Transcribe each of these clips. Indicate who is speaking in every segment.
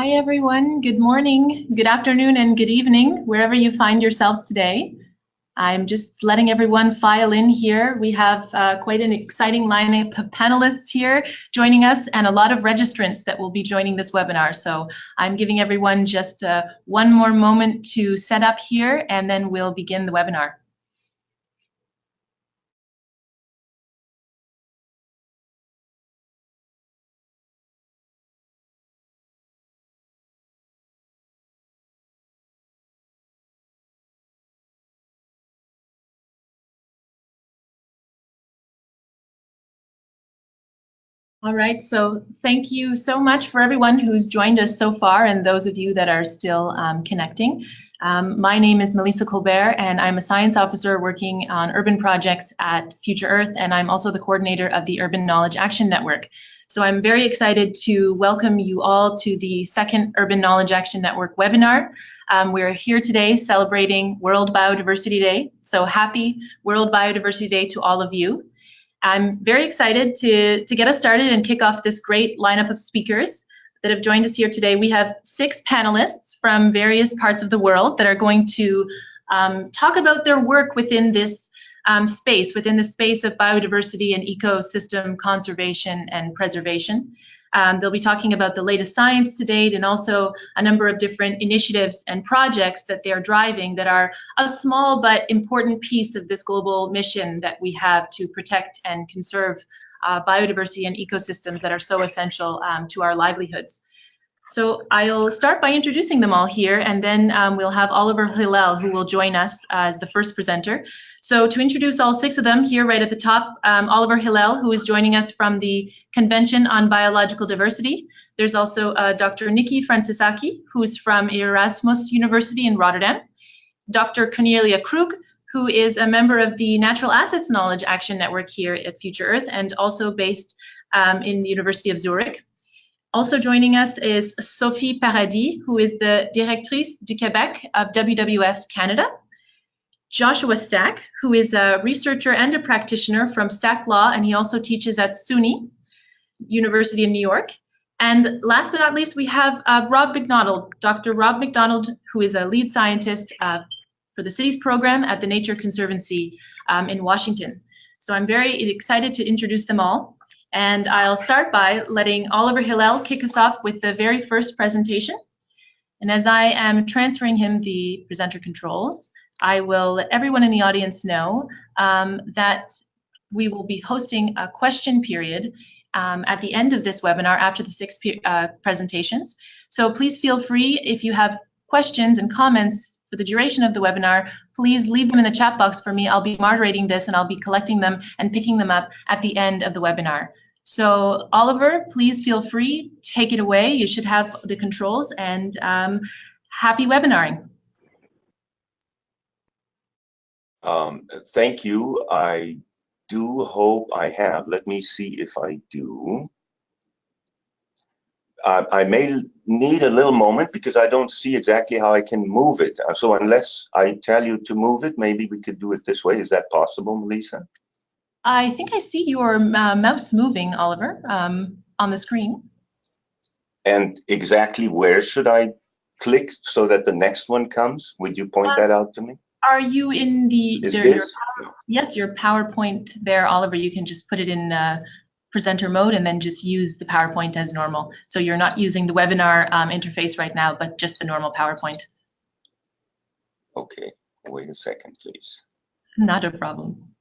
Speaker 1: Hi, everyone. Good morning, good afternoon, and good evening, wherever you find yourselves today. I'm just letting everyone file in here. We have uh, quite an exciting lineup of panelists here joining us and a lot of registrants that will be joining this webinar. So I'm giving everyone just uh, one more moment to set up here and then we'll begin the webinar. All right, so thank you so much for everyone who's joined us so far and those of you that are still um, connecting. Um, my name is Melissa Colbert and I'm a science officer working on urban projects at Future Earth and I'm also the coordinator of the Urban Knowledge Action Network. So I'm very excited to welcome you all to the second Urban Knowledge Action Network webinar. Um, we're here today celebrating World Biodiversity Day. So happy World Biodiversity Day to all of you. I'm very excited to, to get us started and kick off this great lineup of speakers that have joined us here today. We have six panelists from various parts of the world that are going to um, talk about their work within this um, space, within the space of biodiversity and ecosystem conservation and preservation. Um, they'll be talking about the latest science to date and also a number of different initiatives and projects that they're driving that are a small but important piece of this global mission that we have to protect and conserve uh, biodiversity and ecosystems that are so essential um, to our livelihoods. So I'll start by introducing them all here, and then um, we'll have Oliver Hillel, who will join us as the first presenter. So to introduce all six of them here right at the top, um, Oliver Hillel, who is joining us from the Convention on Biological Diversity. There's also uh, Dr. Nikki Frantzeskaki, who's from Erasmus University in Rotterdam. Dr. Cornelia Krug, who is a member of the Natural Assets Knowledge Action Network here at Future Earth and also based um, in the University of Zurich. Also joining us is Sophie Paradis, who is the Directrice du Québec of WWF Canada. Joshua Stack, who is a researcher and a practitioner from Stack Law, and he also teaches at SUNY University in New York. And last but not least, we have uh, Rob McDonald, Dr. Rob McDonald, who is a lead scientist uh, for the cities program at the Nature Conservancy um, in Washington. So I'm very excited to introduce them all. And I'll start by letting Oliver Hillel kick us off with the very first presentation. And as I am transferring him the presenter controls, I will let everyone in the audience know um, that we will be hosting a question period um, at the end of this webinar after the six uh, presentations. So please feel free if you have questions and comments for the duration of the webinar, please leave them in the chat box for me. I'll be moderating this and I'll be collecting them and picking them up at the end of the webinar. So Oliver, please feel free, take it away. You should have the controls and um, happy webinaring.
Speaker 2: Um, thank you. I do hope I have. Let me see if I do. Uh, I may need a little moment because I don't see exactly how I can move it. Uh, so unless I tell you to move it, maybe we could do it this way. Is that possible, Melissa?
Speaker 1: I think I see your uh, mouse moving, Oliver, um, on the screen.
Speaker 2: And exactly where should I click so that the next one comes? Would you point uh, that out to me?
Speaker 1: Are you in the,
Speaker 2: Is there, this?
Speaker 1: Your, yes, your PowerPoint there, Oliver, you can just put it in uh, presenter mode and then just use the PowerPoint as normal. So you're not using the webinar um, interface right now, but just the normal PowerPoint.
Speaker 2: Okay, wait a second, please.
Speaker 1: Not a problem.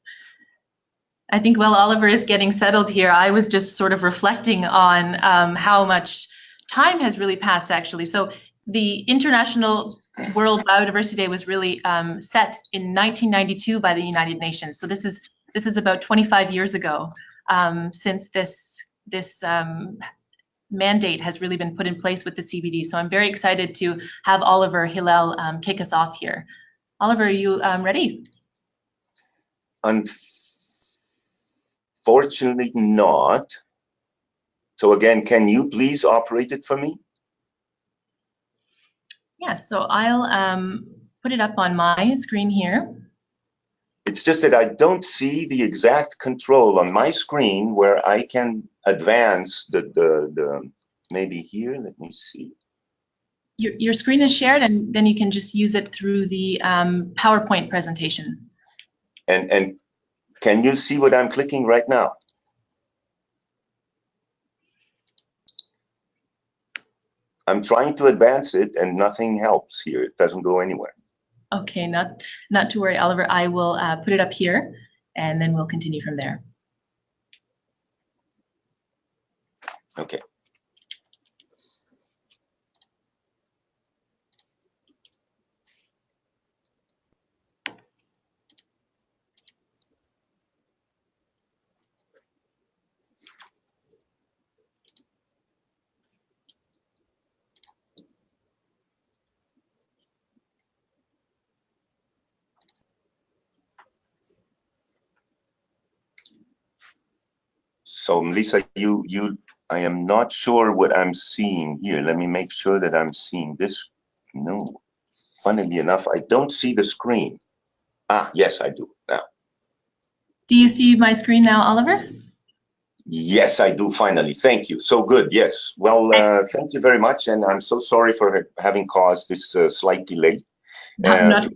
Speaker 1: I think while Oliver is getting settled here, I was just sort of reflecting on um, how much time has really passed actually. So the International World Biodiversity Day was really um, set in 1992 by the United Nations. So this is this is about 25 years ago um, since this this um, mandate has really been put in place with the CBD. So I'm very excited to have Oliver Hillel um, kick us off here. Oliver, are you um, ready?
Speaker 2: Unfortunately not. So again, can you please operate it for me?
Speaker 1: Yes, so I'll um, put it up on my screen here.
Speaker 2: It's just that I don't see the exact control on my screen where I can advance the, the, the maybe here, let me see.
Speaker 1: Your, your screen is shared and then you can just use it through the um, PowerPoint presentation.
Speaker 2: And, and can you see what I'm clicking right now? I'm trying to advance it and nothing helps here. It doesn't go anywhere.
Speaker 1: Okay, not, not to worry, Oliver. I will uh, put it up here and then we'll continue from there.
Speaker 2: Okay. So Melissa, you, you, I am not sure what I'm seeing here. Let me make sure that I'm seeing this. No, funnily enough, I don't see the screen. Ah, yes, I do now.
Speaker 1: Do you see my screen now, Oliver?
Speaker 2: Yes, I do finally. Thank you. So good. Yes. Well, uh, thank you very much. And I'm so sorry for having caused this uh, slight delay.
Speaker 1: Not, not,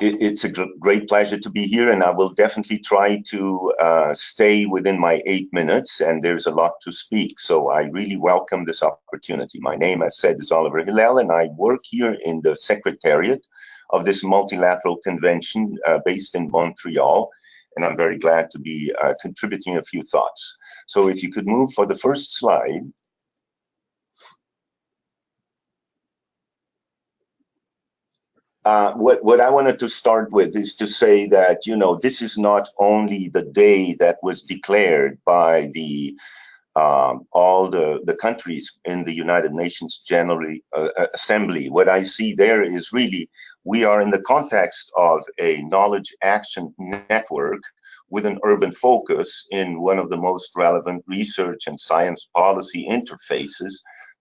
Speaker 2: it, it's a gr- great pleasure to be here, and I will definitely try to uh, stay within my eight minutes. And there's a lot to speak, so I really welcome this opportunity. My name, as said, is Oliver Hillel, and I work here in the secretariat of this multilateral convention uh, based in Montreal. And I'm very glad to be uh, contributing a few thoughts. So if you could move for the first slide. Uh, what, what I wanted to start with is to say that, you know, this is not only the day that was declared by the um, all the, the countries in the United Nations General uh, Assembly. What I see there is really we are in the context of a knowledge action network with an urban focus in one of the most relevant research and science policy interfaces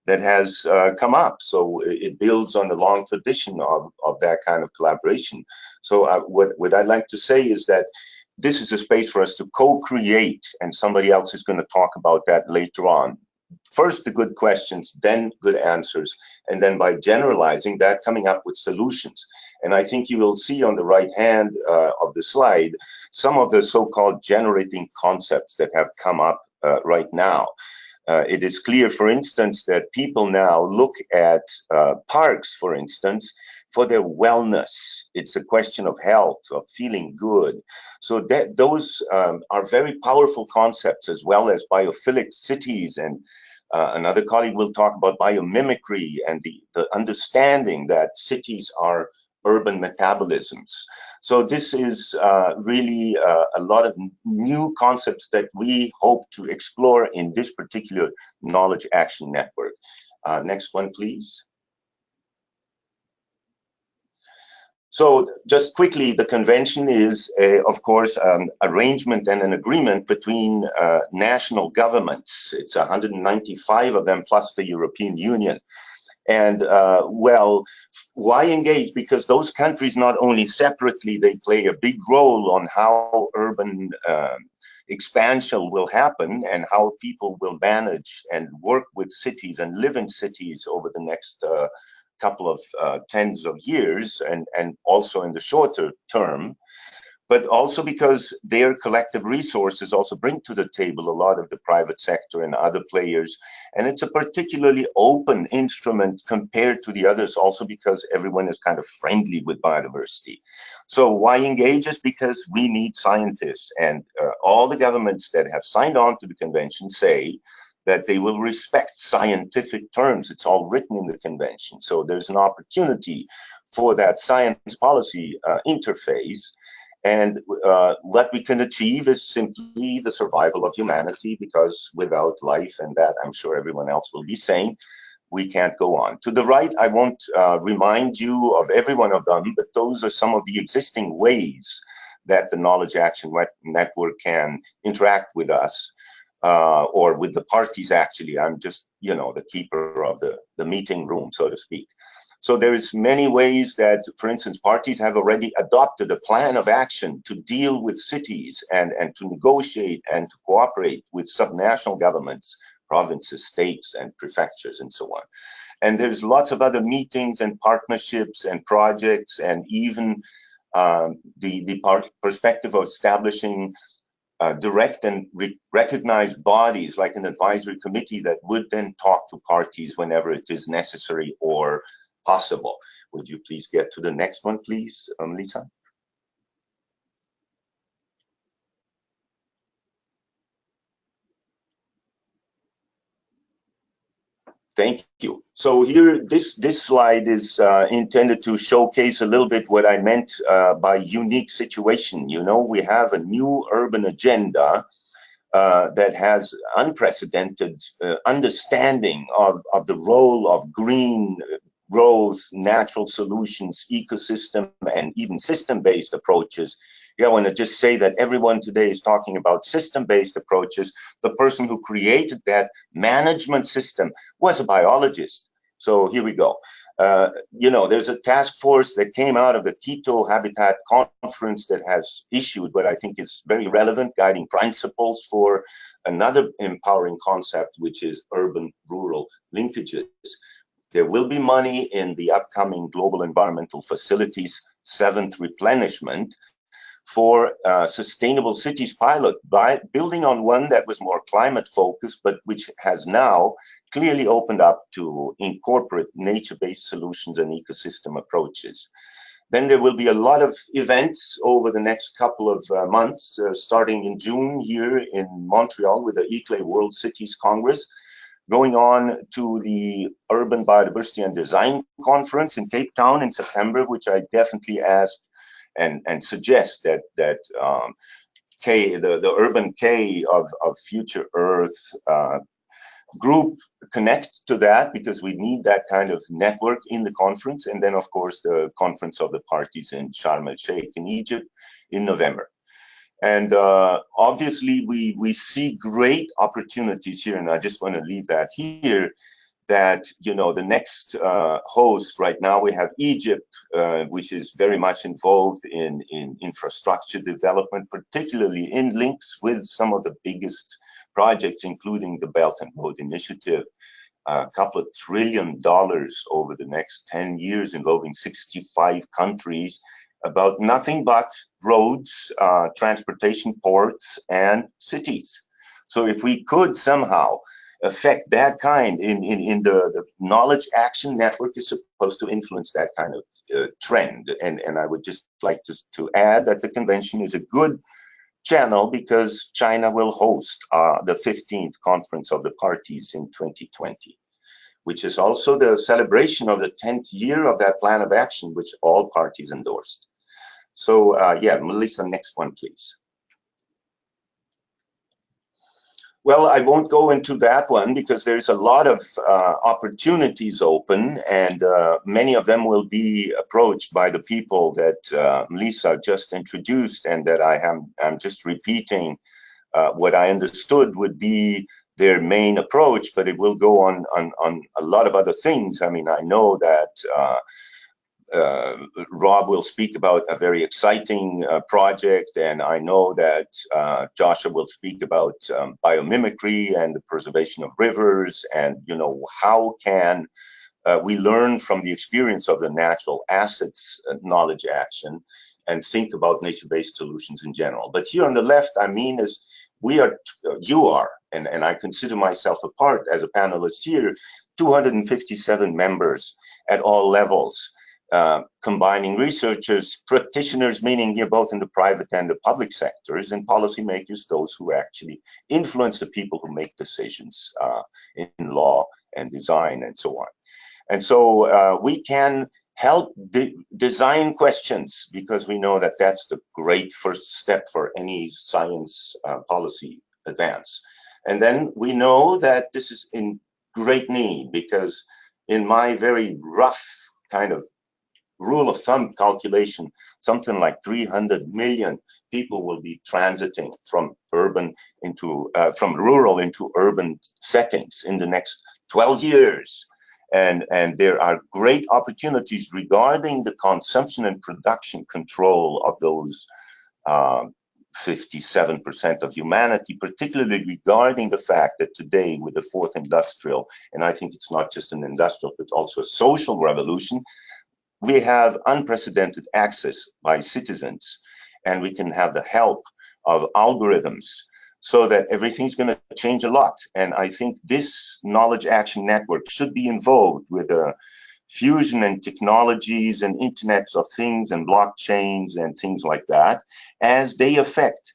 Speaker 2: that has uh, come up. So it builds on the long tradition of, of that kind of collaboration. So uh, what, what I'd like to say is that this is a space for us to co-create and somebody else is going to talk about that later on. First, the good questions, then good answers, and then by generalizing that, coming up with solutions. And I think you will see on the right hand uh, of the slide some of the so-called generating concepts that have come up uh, right now. Uh, it is clear, for instance, that people now look at uh, parks, for instance, for their wellness. It's a question of health, of feeling good. So that those um, are very powerful concepts, as well as biophilic cities. And uh, another colleague will talk about biomimicry and the, the understanding that cities are urban metabolisms. So this is uh, really uh, a lot of new concepts that we hope to explore in this particular knowledge action network. Uh, next one, please. So just quickly, the convention is, a, of course, an arrangement and an agreement between uh, national governments. It's 195 of them plus the European Union. And uh, well, why engage? Because those countries not only separately, they play a big role on how urban uh, expansion will happen and how people will manage and work with cities and live in cities over the next uh, couple of uh, tens of years and, and also in the shorter term, but also because their collective resources also bring to the table a lot of the private sector and other players. And it's a particularly open instrument compared to the others also because everyone is kind of friendly with biodiversity. So why engage us? Because we need scientists and uh, all the governments that have signed on to the convention say that they will respect scientific terms. It's all written in the convention. So there's an opportunity for that science policy uh, interface. And uh, what we can achieve is simply the survival of humanity because without life, and that I'm sure everyone else will be saying, we can't go on. To the right, I won't uh, remind you of every one of them, but those are some of the existing ways that the Knowledge Action Network can interact with us uh, or with the parties actually. I'm just, you know, the keeper of the, the meeting room, so to speak. So there is many ways that, for instance, parties have already adopted a plan of action to deal with cities and, and to negotiate and to cooperate with subnational governments, provinces, states, and prefectures, and so on. And there's lots of other meetings and partnerships and projects and even um, the, the perspective of establishing uh, direct and re recognized bodies like an advisory committee that would then talk to parties whenever it is necessary or possible. Would you please get to the next one, please, um, Lisa? Thank you. So here, this this slide is uh, intended to showcase a little bit what I meant uh, by unique situation. You know, we have a new urban agenda uh, that has unprecedented uh, understanding of, of the role of green growth, natural solutions, ecosystem, and even system-based approaches. Yeah, I want to just say that everyone today is talking about system-based approaches. The person who created that management system was a biologist. So here we go. Uh, you know, there's a task force that came out of the Quito Habitat Conference that has issued what I think is very relevant guiding principles for another empowering concept, which is urban-rural linkages. There will be money in the upcoming Global Environmental Facilities seventh replenishment for uh, sustainable cities pilot by building on one that was more climate focused, but which has now clearly opened up to incorporate nature-based solutions and ecosystem approaches. Then there will be a lot of events over the next couple of uh, months, uh, starting in June here in Montreal with the ICLEI World Cities Congress, going on to the Urban Biodiversity and Design Conference in Cape Town in September, which I definitely ask and, and suggest that, that um, K, the, the urban K of, of Future Earth uh, group connect to that because we need that kind of network in the conference. And then, of course, the conference of the parties in Sharm el Sheikh in Egypt in November. And uh, obviously, we, we see great opportunities here, and I just want to leave that here, that, you know, the next uh, host right now, we have Egypt, uh, which is very much involved in, in infrastructure development, particularly in links with some of the biggest projects, including the Belt and Road Initiative, a couple of trillion dollars over the next 10 years involving 65 countries about nothing but roads, uh, transportation, ports, and cities. So if we could somehow affect that kind in, in, in the, the knowledge action network is supposed to influence that kind of uh, trend. And, and I would just like to, to add that the convention is a good channel because China will host uh, the 15th conference of the parties in 2020 which is also the celebration of the 10th year of that plan of action, which all parties endorsed. So uh, yeah, Melissa, next one, please. Well, I won't go into that one because there's a lot of uh, opportunities open and uh, many of them will be approached by the people that uh, Lisa just introduced and that I am I'm just repeating uh, what I understood would be their main approach, but it will go on, on, on a lot of other things. I mean, I know that uh, uh, Rob will speak about a very exciting uh, project, and I know that uh, Joshua will speak about um, biomimicry and the preservation of rivers, and you know how can uh, we learn from the experience of the natural assets uh, knowledge action and think about nature-based solutions in general. But here on the left, I mean is we are, you are, and, and I consider myself a part as a panelist here, 257 members at all levels. Uh, combining researchers, practitioners, meaning here both in the private and the public sectors, and policymakers, those who actually influence the people who make decisions uh, in law and design and so on. And so uh, we can help de design questions because we know that that's the great first step for any science uh, policy advance. And then we know that this is in great need because in my very rough kind of rule of thumb calculation, something like 300 million people will be transiting from urban into, uh, from rural into urban settings in the next 12 years. And, and there are great opportunities regarding the consumption and production control of those 57% um, of humanity, particularly regarding the fact that today with the fourth industrial, and I think it's not just an industrial, but also a social revolution, we have unprecedented access by citizens and we can have the help of algorithms so that everything's going to change a lot. And I think this knowledge action network should be involved with a fusion and technologies and internets of things and blockchains and things like that as they affect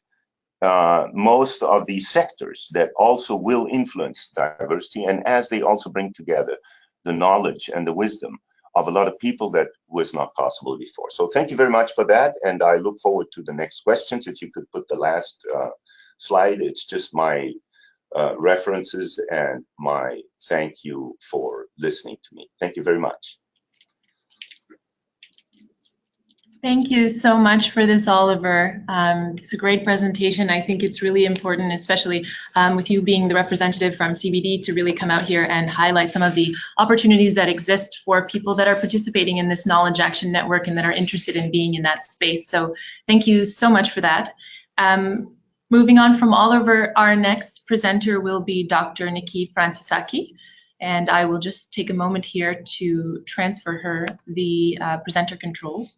Speaker 2: uh, most of these sectors that also will influence diversity and as they also bring together the knowledge and the wisdom of a lot of people that was not possible before. So thank you very much for that. And I look forward to the next questions. If you could put the last uh, slide. It's just my uh, references and my thank you for listening to me. Thank you very much.
Speaker 1: Thank you so much for this, Oliver. Um, it's a great presentation. I think it's really important, especially um, with you being the representative from CBD, to really come out here and highlight some of the opportunities that exist for people that are participating in this Knowledge Action Network and that are interested in being in that space. So thank you so much for that. Um, Moving on from Oliver, our next presenter will be Dr. Nikki Frantzeskaki. And I will just take a moment here to transfer her the uh, presenter controls.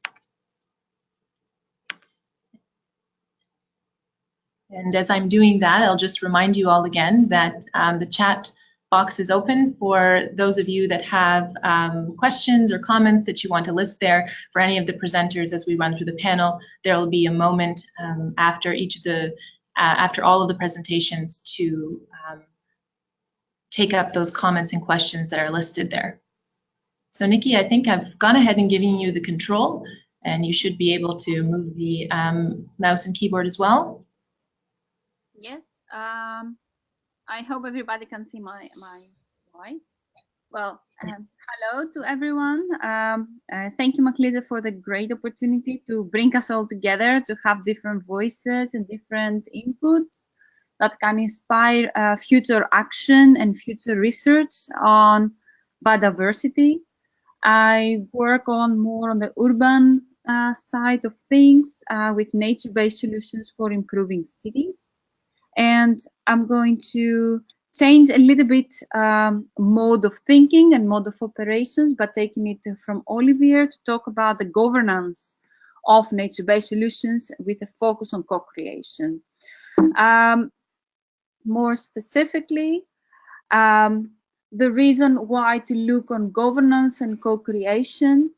Speaker 1: And as I'm doing that, I'll just remind you all again that um, the chat box is open for those of you that have um, questions or comments that you want to list there for any of the presenters as we run through the panel. There will be a moment um, after each of the uh, after all of the presentations to um, take up those comments and questions that are listed there. So Nikki, I think I've gone ahead and given you the control and you should be able to move the um, mouse and keyboard as well.
Speaker 3: Yes, um, I hope everybody can see my, my slides. Well, um, hello to everyone. Um, uh, thank you, Melissa, for the great opportunity to bring us all together, to have different voices and different inputs that can inspire uh, future action and future research on biodiversity. I work on more on the urban uh, side of things uh, with nature-based solutions for improving cities. And I'm going to change a little bit um, mode of thinking and mode of operations, by taking it from Olivier to talk about the governance of nature-based solutions with a focus on co-creation. Um, more specifically, um, the reason why to look on governance and co-creation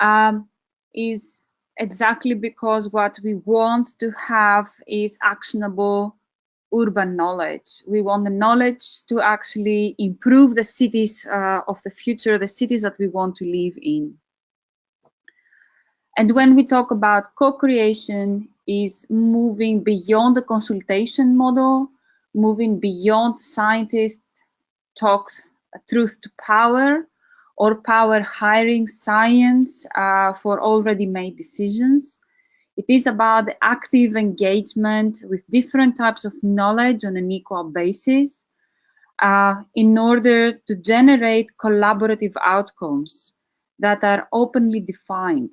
Speaker 3: um, is exactly because what we want to have is actionable urban knowledge. We want the knowledge to actually improve the cities uh, of the future, the cities that we want to live in. And when we talk about co-creation is moving beyond the consultation model, moving beyond scientists talk truth to power or power hiring science uh, for already made decisions it is about active engagement with different types of knowledge on an equal basis uh, in order to generate collaborative outcomes that are openly defined.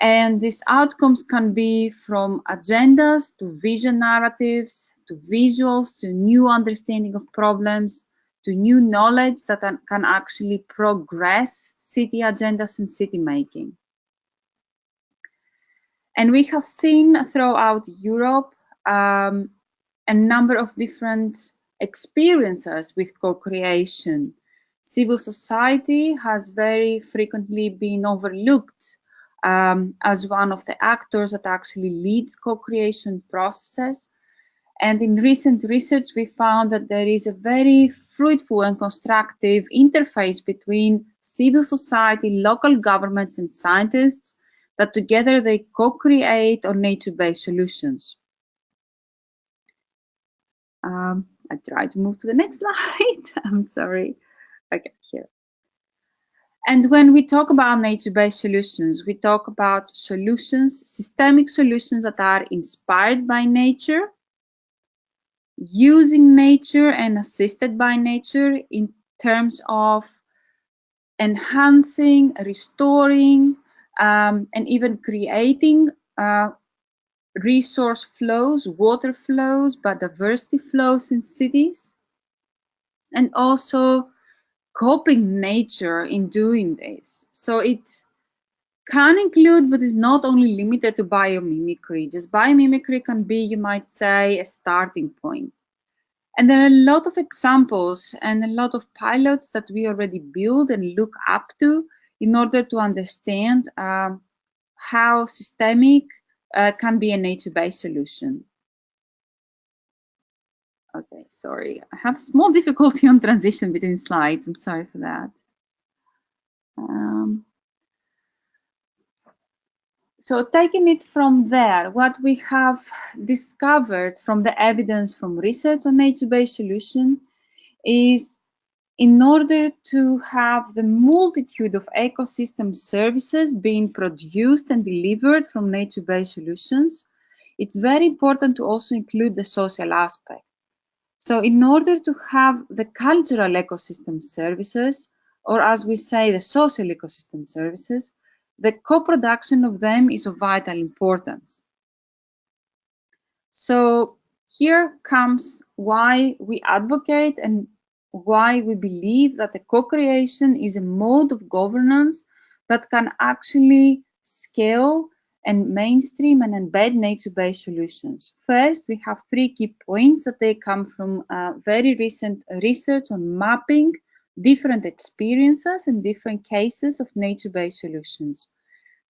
Speaker 3: And these outcomes can be from agendas to vision narratives, to visuals, to new understanding of problems, to new knowledge that can actually progress city agendas and city making. And we have seen throughout Europe um, a number of different experiences with co-creation. Civil society has very frequently been overlooked um, as one of the actors that actually leads co-creation processes. And in recent research, we found that there is a very fruitful and constructive interface between civil society, local governments, and scientists that together they co-create on nature-based solutions. Um, I try to move to the next slide. I'm sorry. Okay, here. And when we talk about nature-based solutions, we talk about solutions, systemic solutions that are inspired by nature, using nature and assisted by nature in terms of enhancing, restoring, um, and even creating uh, resource flows, water flows, biodiversity flows in cities, and also coping nature in doing this. So it can include, but is not only limited to biomimicry. Just biomimicry can be, you might say, a starting point. And there are a lot of examples and a lot of pilots that we already build and look up to in order to understand um, how systemic uh, can be a nature-based solution. Okay, sorry. I have small difficulty on transition between slides. I'm sorry for that. Um, so taking it from there, what we have discovered from the evidence from research on nature-based solution is in order to have the multitude of ecosystem services being produced and delivered from nature-based solutions, it's very important to also include the social aspect. So in order to have the cultural ecosystem services, or as we say, the social ecosystem services, the co-production of them is of vital importance. So here comes why we advocate and why we believe that the co-creation is a mode of governance that can actually scale and mainstream and embed nature-based solutions. First, we have three key points that they come from uh, very recent research on mapping different experiences and different cases of nature-based solutions.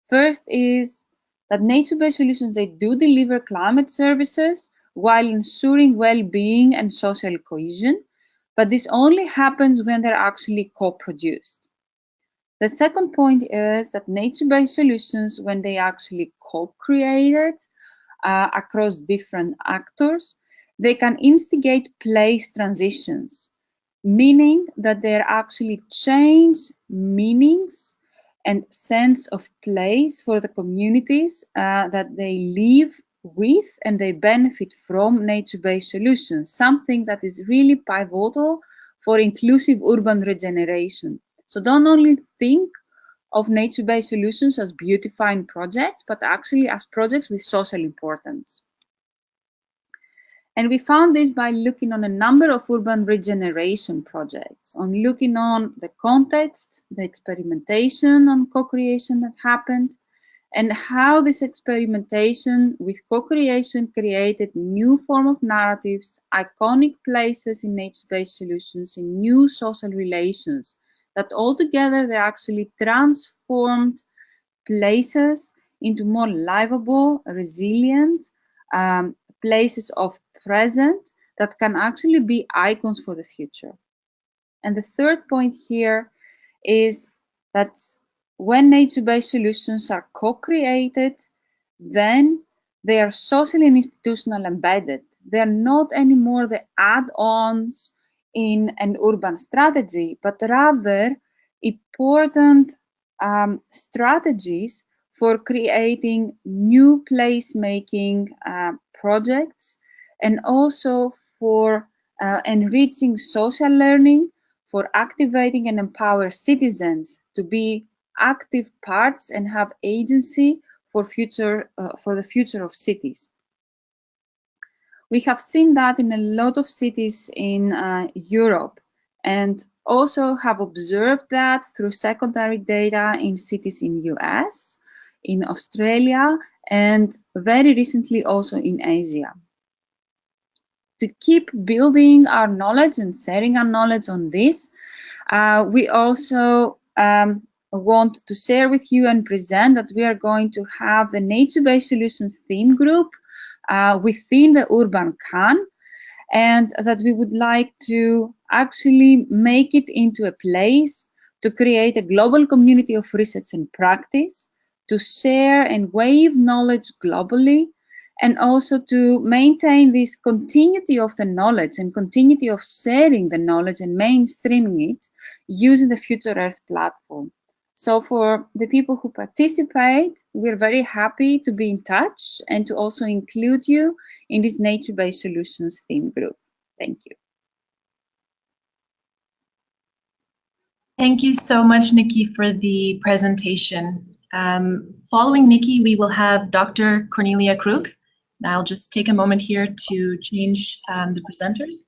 Speaker 3: First is that nature-based solutions, they do deliver climate services while ensuring well-being and social cohesion, but this only happens when they're actually co-produced. The second point is that nature-based solutions, when they actually co-created uh, across different actors, they can instigate place transitions meaning that they actually change meanings and sense of place for the communities uh, that they live with and they benefit from nature-based solutions, something that is really pivotal for inclusive urban regeneration. So don't only think of nature-based solutions as beautifying projects, but actually as projects with social importance. And we found this by looking on a number of urban regeneration projects, on looking on the context, the experimentation on co-creation that happened, and how this experimentation with co-creation created new form of narratives, iconic places in nature-based solutions, in new social relations, that altogether they actually transformed places into more livable, resilient um, places of present that can actually be icons for the future. And the third point here is that when nature-based solutions are co-created, then they are socially and institutional embedded. They are not anymore the add-ons in an urban strategy, but rather important um, strategies for creating new place-making uh, projects and also for uh, enriching social learning, for activating and empower citizens to be active parts and have agency for future uh, for the future of cities. We have seen that in a lot of cities in uh, Europe and also have observed that through secondary data in cities in US, in Australia, and very recently also in Asia to keep building our knowledge and sharing our knowledge on this, uh, we also um, want to share with you and present that we are going to have the nature-based solutions theme group uh, within the Urban KAN and that we would like to actually make it into a place to create a global community of research and practice, to share and wave knowledge globally, and also to maintain this continuity of the knowledge and continuity of sharing the knowledge and mainstreaming it using the Future Earth platform. So for the people who participate, we're very happy to be in touch and to also include you in this nature-based solutions theme group. Thank you.
Speaker 1: Thank you so much, Nikki, for the presentation. Um, following Nikki, we will have Dr. Cornelia Krug. I'll just take a moment here to change um, the presenters.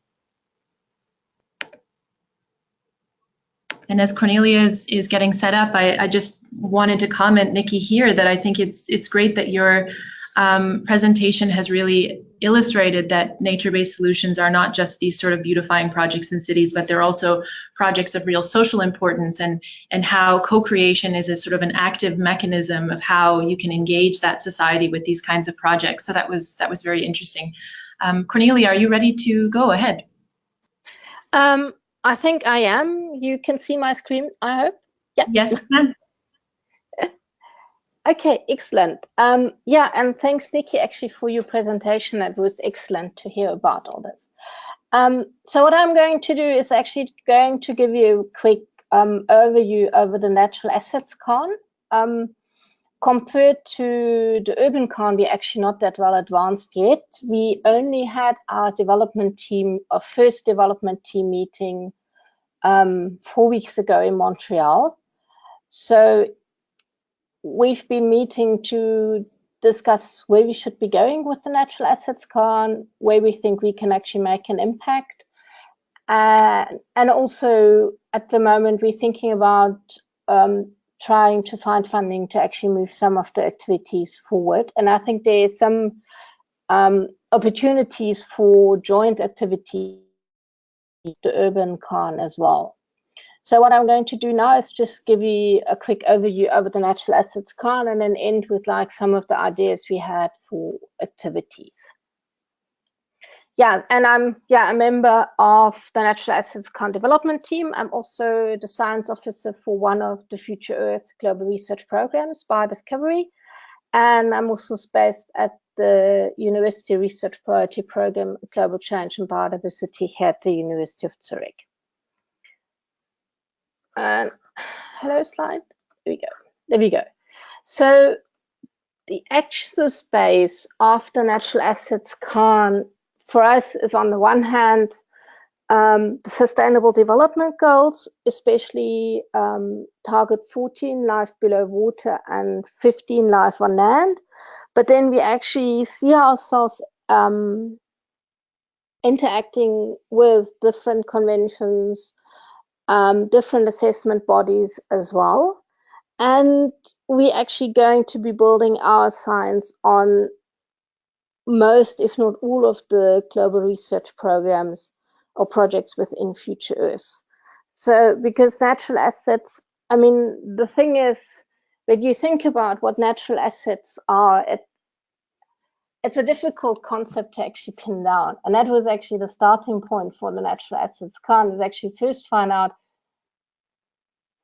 Speaker 1: And as Cornelia is, is getting set up, I, I, just wanted to comment, Nikki, here that I think it's it's great that your um, presentation has really illustrated that nature-based solutions are not just these sort of beautifying projects in cities, but they're also projects of real social importance and, and how co-creation is a sort of an active mechanism of how you can engage that society with these kinds of projects. So that was, that was very interesting. Um, Cornelia, are you ready to go ahead?
Speaker 4: Um, I think I am. You can see my screen, I hope.
Speaker 1: Yeah. Yes.
Speaker 4: Okay, excellent. Um, yeah, and thanks, Nikki, actually, for your presentation. That was excellent to hear about all this. Um, so what I'm going to do is actually going to give you a quick um, overview over the natural assets KAN. Um, compared to the urban KAN, we're actually not that well advanced yet. We only had our development team, our first development team meeting um, four weeks ago in Montreal. So we've been meeting to discuss where we should be going with the natural assets KAN, where we think we can actually make an impact. Uh, and also at the moment, we're thinking about um, trying to find funding to actually move some of the activities forward. And I think there's some um, opportunities for joint activity, the urban KAN as well. So what I'm going to do now is just give you a quick overview over the natural assets KAN and then end with like some of the ideas we had for activities. Yeah, and I'm yeah a member of the Natural Assets KAN development team. I'm also the science officer for one of the Future Earth global research programs, Biodiscovery, and I'm also based at the University Research Priority Program, Global Change and Biodiversity here at the University of Zurich. And hello slide. There we go. There we go. So the action space of the natural assets KAN, for us is on the one hand um, the sustainable development goals, especially um, target 14 life below water and 15 life on land. But then we actually see ourselves um, interacting with different conventions, um, different assessment bodies as well. And we're actually going to be building our science on most, if not all, of the global research programs or projects within Future Earth. So, because natural assets, I mean, the thing is, when you think about what natural assets are, it, it's a difficult concept to actually pin down. And that was actually the starting point for the natural assets KAN is actually first find out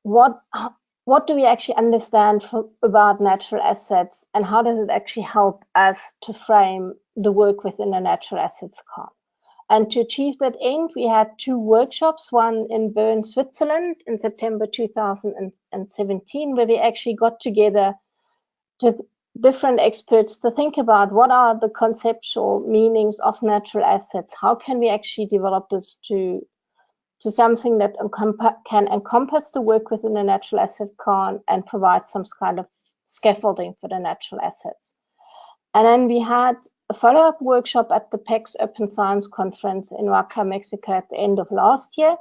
Speaker 4: what what do we actually understand for, about natural assets and how does it actually help us to frame the work within a natural assets KAN? And to achieve that end, we had two workshops, one in Bern, Switzerland in September 2017, where we actually got together to different experts to think about what are the conceptual meanings of natural assets? How can we actually develop this to to something that can encompass the work within the natural asset KAN and provide some kind of scaffolding for the natural assets. And then we had a follow-up workshop at the PECS Open Science Conference in Oaxaca, Mexico at the end of last year,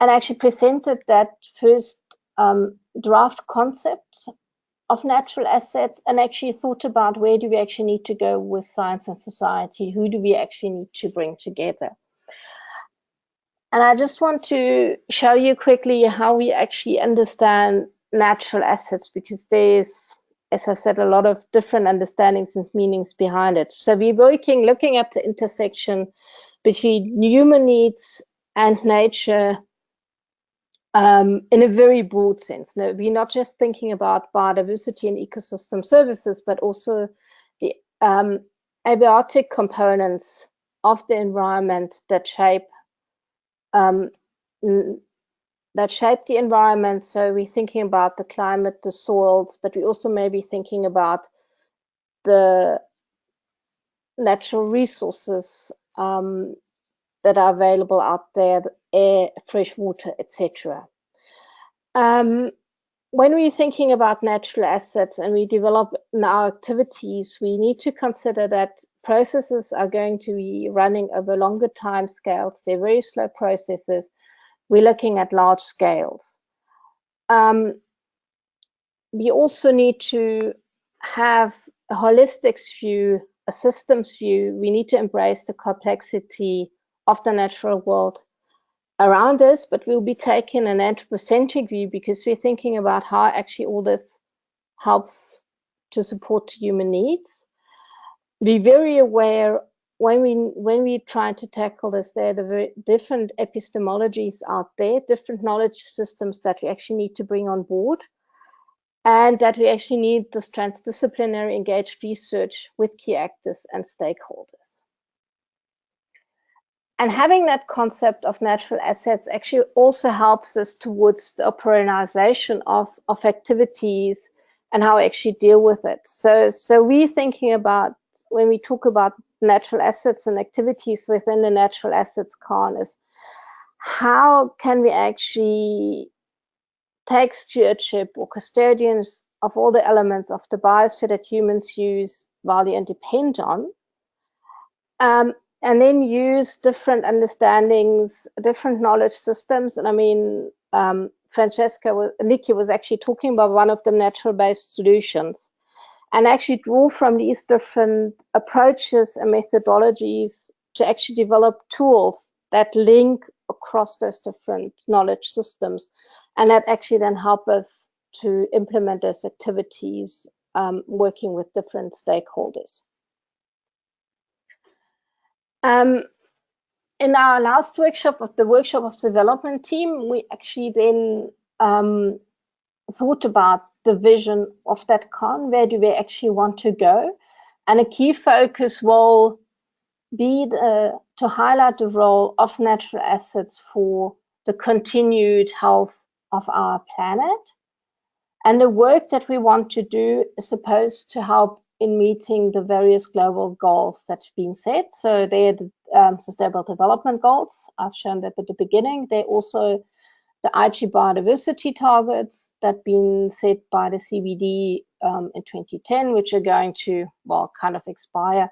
Speaker 4: and actually presented that first um, draft concept of natural assets and actually thought about where do we actually need to go with science and society, who do we actually need to bring together. And I just want to show you quickly how we actually understand natural assets because there's, as I said, a lot of different understandings and meanings behind it. So we're working, looking at the intersection between human needs and nature um, in a very broad sense. No, we're not just thinking about biodiversity and ecosystem services, but also the um, abiotic components of the environment that shape um, that shape the environment. So we're thinking about the climate, the soils, but we also may be thinking about the natural resources um, that are available out there, air, fresh water, etc. Um, when we're thinking about natural assets and we develop our activities, we need to consider that processes are going to be running over longer time scales. They're very slow processes. We're looking at large scales. Um, we also need to have a holistic view, a systems view. We need to embrace the complexity of the natural world around us, but we'll be taking an anthropocentric view because we're thinking about how actually all this helps to support human needs. Be very aware when we when we try to tackle this, there are the very different epistemologies out there, different knowledge systems that we actually need to bring on board, and that we actually need this transdisciplinary engaged research with key actors and stakeholders. And having that concept of natural assets actually also helps us towards the operationalization of, of activities and how we actually deal with it. So, so we're thinking about when we talk about natural assets and activities within the natural assets KAN is how can we actually take stewardship or custodians of all the elements of the biosphere that humans use, value, and depend on, um, and then use different understandings, different knowledge systems. And I mean, um, Frantzeskaki, was, Nikki was actually talking about one of the natural-based solutions and actually draw from these different approaches and methodologies to actually develop tools that link across those different knowledge systems and that actually then help us to implement those activities um, working with different stakeholders. Um, in our last workshop of the workshop of development team, we actually then um, thought about the vision of that KAN. Where do we actually want to go? And a key focus will be the, to highlight the role of natural assets for the continued health of our planet. And the work that we want to do is supposed to help in meeting the various global goals that have been set. So they're the um, Sustainable Development Goals. I've shown that at the beginning. They're also the Aichi biodiversity targets that been set by the CBD um, in 2010, which are going to, well, kind of expire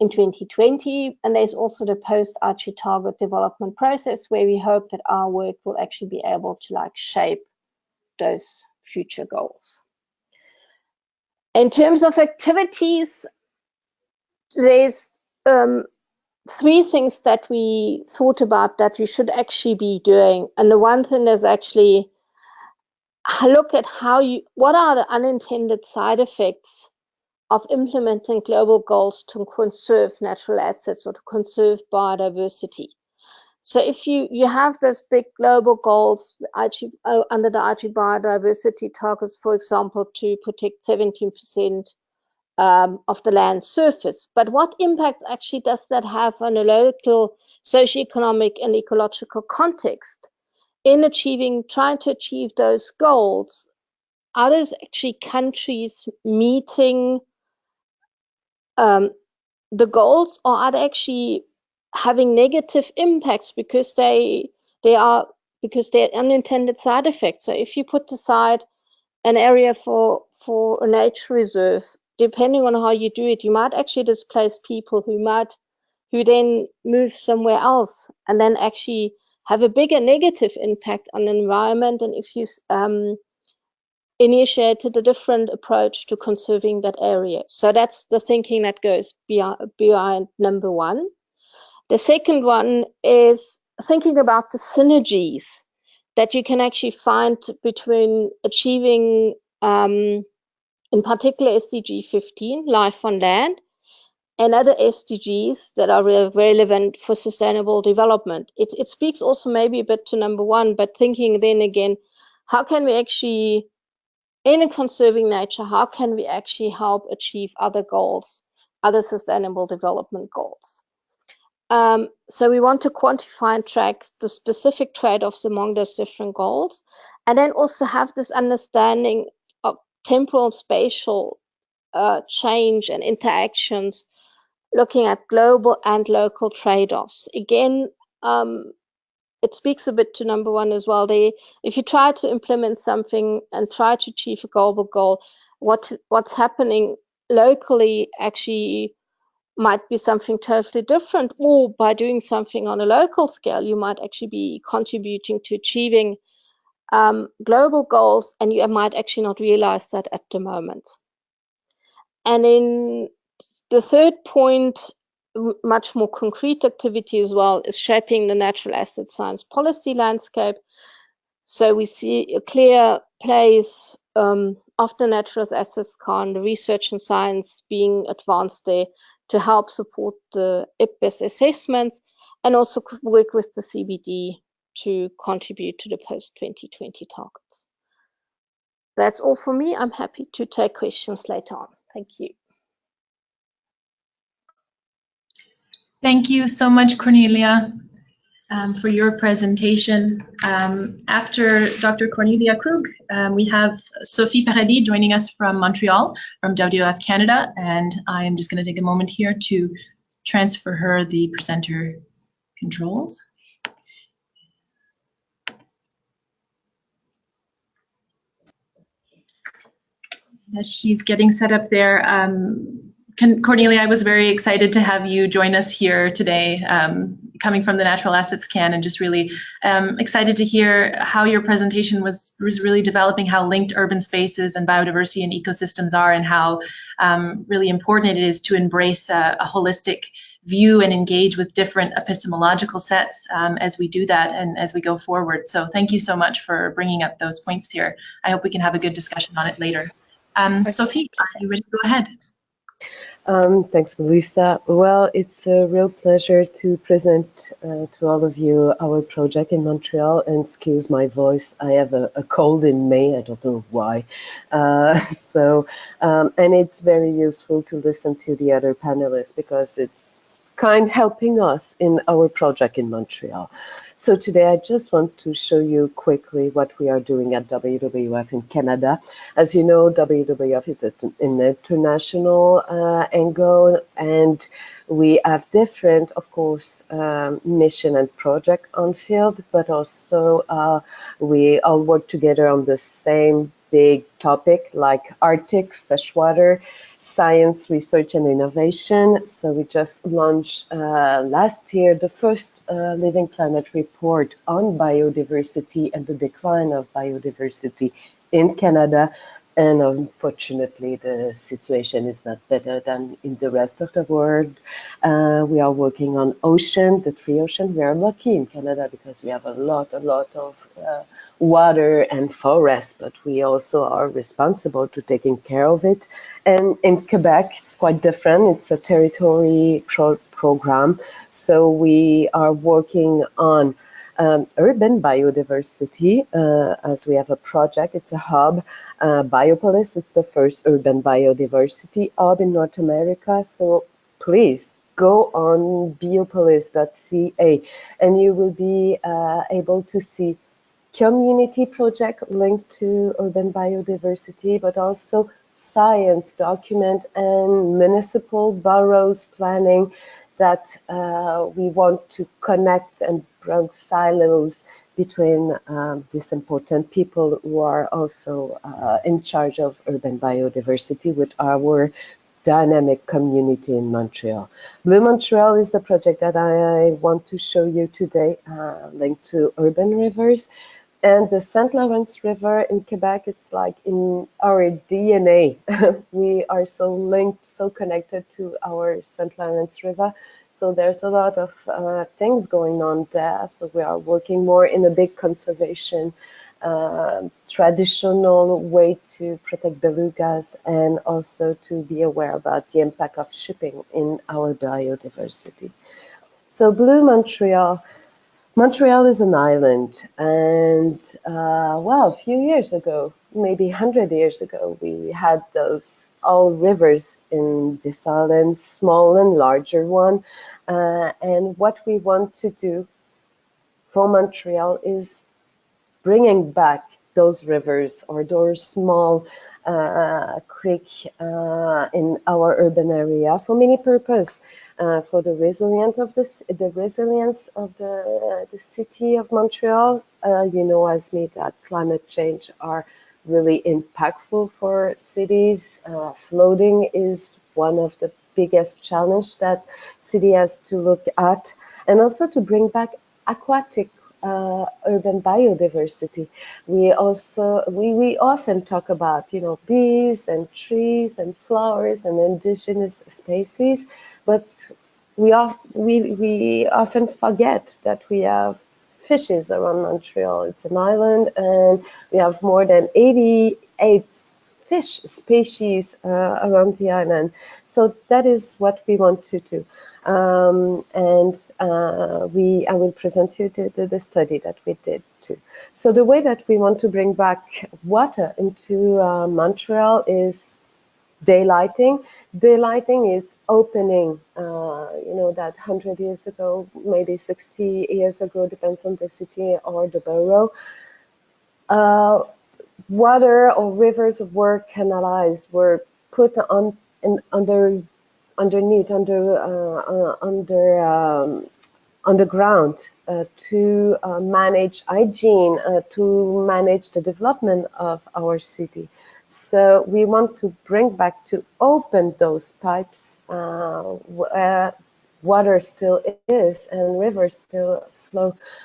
Speaker 4: in 2020. And there's also the post Aichi target development process where we hope that our work will actually be able to like shape those future goals. In terms of activities, there's um, three things that we thought about that we should actually be doing. And the one thing is actually look at how you, what are the unintended side effects of implementing global goals to conserve natural assets or to conserve biodiversity. So if you, you have those big global goals uh, under the Aichi biodiversity targets, for example, to protect 17% um, of the land surface, but what impact actually does that have on a local socioeconomic and ecological context in achieving, trying to achieve those goals? Are those actually countries meeting um, the goals or are they actually having negative impacts because they they are because they're unintended side effects. So if you put aside an area for for a nature reserve, depending on how you do it, you might actually displace people who might who then move somewhere else and then actually have a bigger negative impact on the environment and if you um, initiated a different approach to conserving that area. So that's the thinking that goes beyond, beyond number one. The second one is thinking about the synergies that you can actually find between achieving, um, in particular, SDG 15, life on land, and other SDGs that are re relevant for sustainable development. It, it speaks also maybe a bit to number one, but thinking then again, how can we actually in a conserving nature, how can we actually help achieve other goals, other sustainable development goals? Um, so we want to quantify and track the specific trade-offs among those different goals, and then also have this understanding temporal spatial uh, change and interactions, looking at global and local trade-offs. Again, um, it speaks a bit to number one as well. If you try to implement something and try to achieve a global goal, what what's happening locally actually might be something totally different. Or by doing something on a local scale, you might actually be contributing to achieving um, global goals, and you might actually not realize that at the moment. And in the third point, much more concrete activity as well is shaping the natural asset science policy landscape. So we see a clear place um, of the natural assets KAN, the research and science being advanced there to help support the IPBES assessments and also work with the CBD to contribute to the post-2020 targets. That's all for me. I'm happy to take questions later on. Thank you.
Speaker 1: Thank you so much, Cornelia, um, for your presentation. Um, after Dr. Cornelia Krug, um, we have Sophie Paradis joining us from Montreal, from WWF Canada, and I am just going to take a moment here to transfer her the presenter controls. As she's getting set up there, um, Cornelia, I was very excited to have you join us here today, um, coming from the Natural Assets KAN, and just really um, excited to hear how your presentation was, was really developing how linked urban spaces and biodiversity and ecosystems are, and how um, really important it is to embrace a, a, holistic view and engage with different epistemological sets um, as we do that and as we go forward. So thank you so much for bringing up those points here. I hope we can have a good discussion on it later. Um, Sophie, are you ready to go ahead?
Speaker 5: Um, thanks, Melissa. Well, it's a real pleasure to present uh, to all of you our project in Montreal. And excuse my voice, I have a, a cold in May. I don't know why. Uh, so, um, and it's very useful to listen to the other panelists because it's kind helping us in our project in Montreal. So today I just want to show you quickly what we are doing at WWF in Canada. As you know, WWF is an international uh, angle and we have different, of course, um, mission and project on field, but also uh, we all work together on the same big topic like Arctic freshwater science, research, and innovation. So we just launched uh, last year the first uh, Living Planet report on biodiversity and the decline of biodiversity in Canada and unfortunately the situation is not better than in the rest of the world. Uh, we are working on ocean, the three ocean. We are lucky in Canada because we have a lot, a lot of uh, water and forest, but we also are responsible to taking care of it. And in Quebec, it's quite different. It's a territory pro program. So we are working on um, urban biodiversity, uh, as we have a project, it's a hub. Uh, Biopolis, it's the first urban biodiversity hub in North America. So please go on biopolis.ca and you will be uh, able to see community project linked to urban biodiversity, but also science document and municipal boroughs planning that uh, we want to connect and break silos between um, these important people who are also uh, in charge of urban biodiversity with our dynamic community in Montreal. Blue Montreal is the project that I want to show you today, uh, linked to urban rivers. And the St. Lawrence River in Quebec, it's like in our DNA. we are so linked, so connected to our St. Lawrence River so there's a lot of uh, things going on there. So we are working more in a big conservation uh, traditional way to protect belugas and also to be aware about the impact of shipping in our biodiversity. So Blue Montreal, Montreal is an island and uh, well, a few years ago, maybe 100 years ago, we had those all rivers in this island, small and larger one. Uh, and what we want to do for Montreal is bringing back those rivers or those small uh, creek uh, in our urban area for many purpose. Uh, for the resilience of this, the resilience of the the city of Montreal. Uh, you know, as me, that climate change are really impactful for cities. Uh, flooding is one of the biggest challenge that city has to look at, and also to bring back aquatic uh, urban biodiversity. We also we, we often talk about you know bees and trees and flowers and indigenous species, but we, of, we, we often forget that we have fishes around Montreal. It's an island and we have more than 88 fish species uh, around the island. So that is what we want to do. Um, and uh, we, I will present you the, the, the, study that we did too. So the way that we want to bring back water into uh, Montreal is daylighting. Daylighting is opening, uh, you know, that 100 years ago, maybe 60 years ago, depends on the city or the borough. Uh, water or rivers were canalized, were put on in, under underneath, under uh, uh under um, underground uh, to uh, manage hygiene, uh, to manage the development of our city. So we want to bring back to open those pipes uh, where water still is and rivers still flow.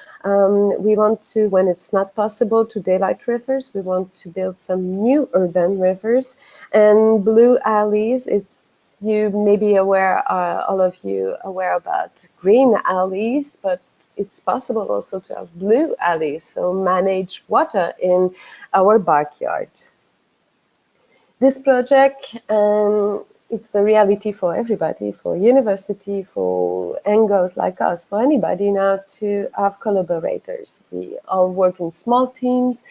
Speaker 5: Um, we want to, when it's not possible to daylight rivers, we want to build some new urban rivers and blue alleys. It's you may be aware, uh, all of you aware about green alleys, but it's possible also to have blue alleys, so manage water in our backyard this project, and it's the reality for everybody, for university, for NGOs like us, for anybody now to have collaborators. We all work in small teams,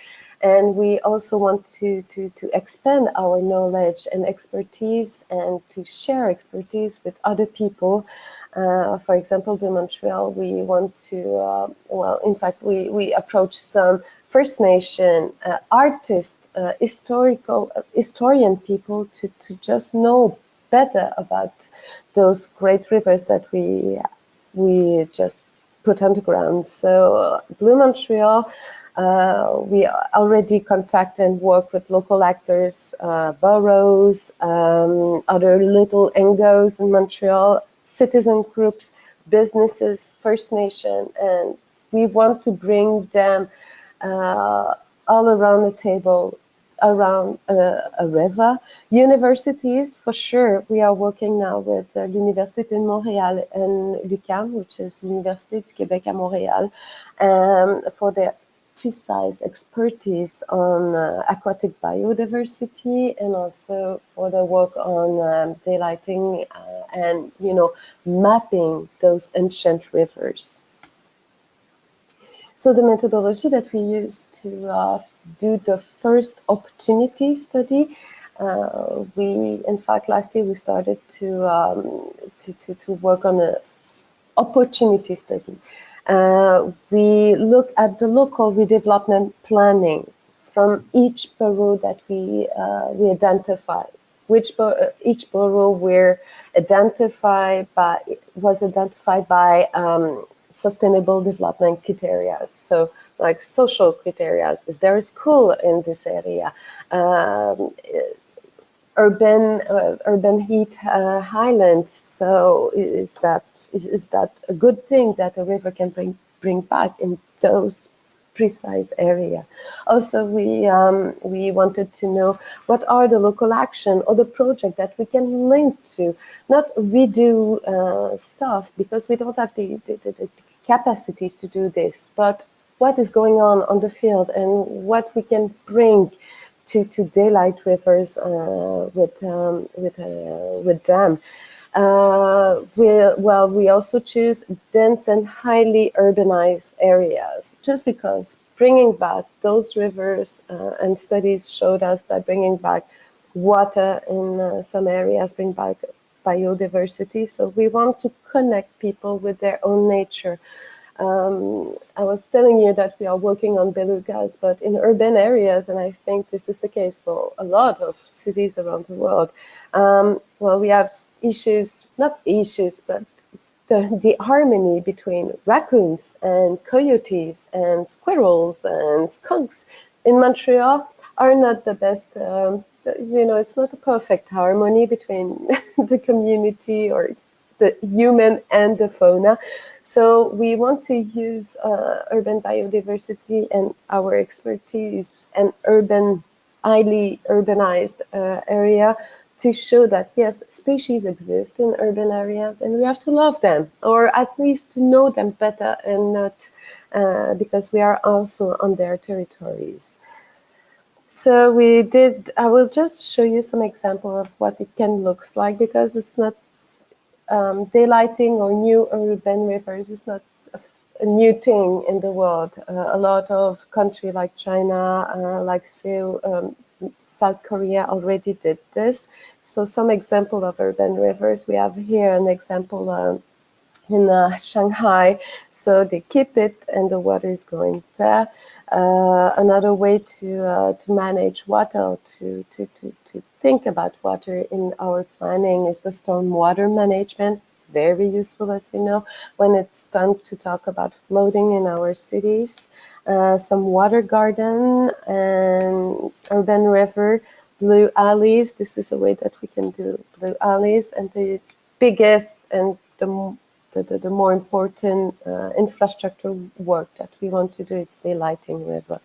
Speaker 5: and we also want to, to, to expand our knowledge and expertise and to share expertise with other people. Uh, for example, in Montreal, we want to, uh, well, in fact, we, we approach some First Nation uh, artists, uh, historical uh, historian people to, to just know better about those great rivers that we we just put underground. So Blue Montreal, uh, we already contact and work with local actors, uh, boroughs, um, other little NGOs in Montreal, citizen groups, businesses, First Nation, and we want to bring them all around the table around uh, a river. Universities, for sure, we are working now with uh, l'Université de Montréal and l'UQAM, which is L'Université du Québec à Montréal, um, for their precise expertise on uh, aquatic biodiversity and also for the work on um, daylighting uh, and, you know, mapping those ancient rivers. So the methodology that we used to uh, do the first opportunity study, uh, we, in fact, last year we started to, um, to, to, to, work on a opportunity study. Uh, we look at the local redevelopment planning from each borough that we, uh, we identify which uh, each borough were identified by was identified by um, sustainable development criteria. So like social criteria, is there a school in this area? Um, urban uh, urban heat uh, highland. So is that is, is that a good thing that a river can bring bring back in those precise area. Also, we um, we wanted to know what are the local action or the project that we can link to, not redo uh, stuff because we don't have the, the, the, capacities to do this, but what is going on on the field and what we can bring to, to daylight rivers uh, with um, with uh, with them. Uh, we, well, we also choose dense and highly urbanized areas, just because bringing back those rivers uh, and studies showed us that bringing back water in uh, some areas bring back biodiversity. So we want to connect people with their own nature. Um, I was telling you that we are working on belugas, but in urban areas, and I think this is the case for a lot of cities around the world, um, well, we have issues, not issues, but the, the harmony between raccoons and coyotes and squirrels and skunks in Montreal are not the best. Um, you know, it's not a perfect harmony between the community or the human and the fauna. So we want to use uh, urban biodiversity and our expertise and urban, highly urbanized uh, area to show that yes, species exist in urban areas and we have to love them or at least to know them better and not uh, because we are also on their territories. So we did, I will just show you some example of what it can looks like because it's not um, daylighting or new urban rivers is not a, new thing in the world. Uh, a lot of country like China, uh, like Seoul, um, South Korea already did this. So some example of urban rivers, we have here an example um, in uh, Shanghai. So they keep it and the water is going there. Uh, another way to uh, to manage water, to, to, to, to think about water in our planning is the stormwater management. Very useful, as you know, when it's time to talk about flooding in our cities. Uh, some water garden and urban river, blue alleys. This is a way that we can do blue alleys. And the biggest and the the, the, the more important uh, infrastructure work that we want to do is daylighting river.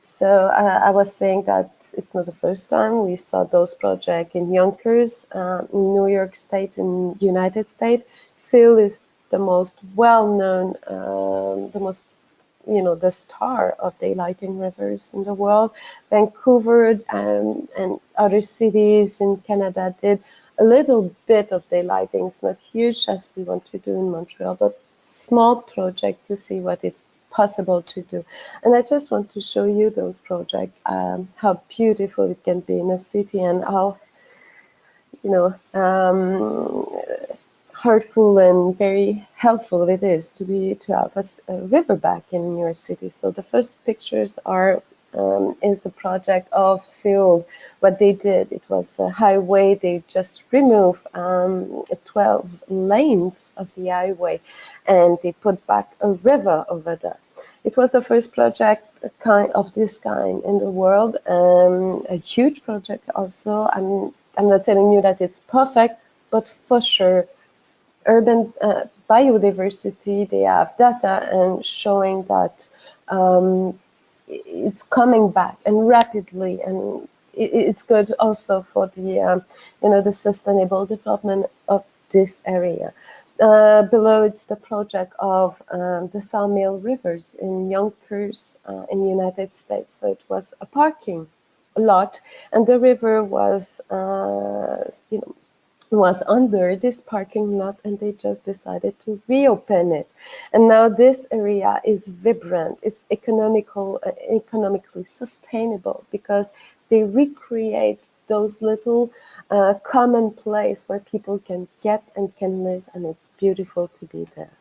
Speaker 5: So uh, I was saying that it's not the first time we saw those projects in Yonkers, uh, in New York State, in United States. Seoul is the most well-known, um, the most, you know, the star of daylighting rivers in the world. Vancouver and, and other cities in Canada did a little bit of daylighting. It's not huge as we want to do in Montreal, but small project to see what is possible to do. And I just want to show you those projects, um, how beautiful it can be in a city and how, you know, um, heartful and very helpful it is to be to have a, a riverbank in your city. So the first pictures are um, is the project of Seoul. What they did, it was a highway. They just removed um, 12 lanes of the highway and they put back a river over there. It was the first project kind of this kind in the world, um, a huge project also. I'm, I'm not telling you that it's perfect, but for sure, urban uh, biodiversity, they have data and showing that um, it's coming back and rapidly and it's good also for the um, you know the sustainable development of this area. Uh, below it's the project of um, the Sawmill Rivers in Yonkers uh, in the United States. So it was a parking lot and the river was uh, you know was under this parking lot and they just decided to reopen it. And now this area is vibrant, it's economical, uh, economically sustainable because they recreate those little uh, common place where people can get and can live and it's beautiful to be there.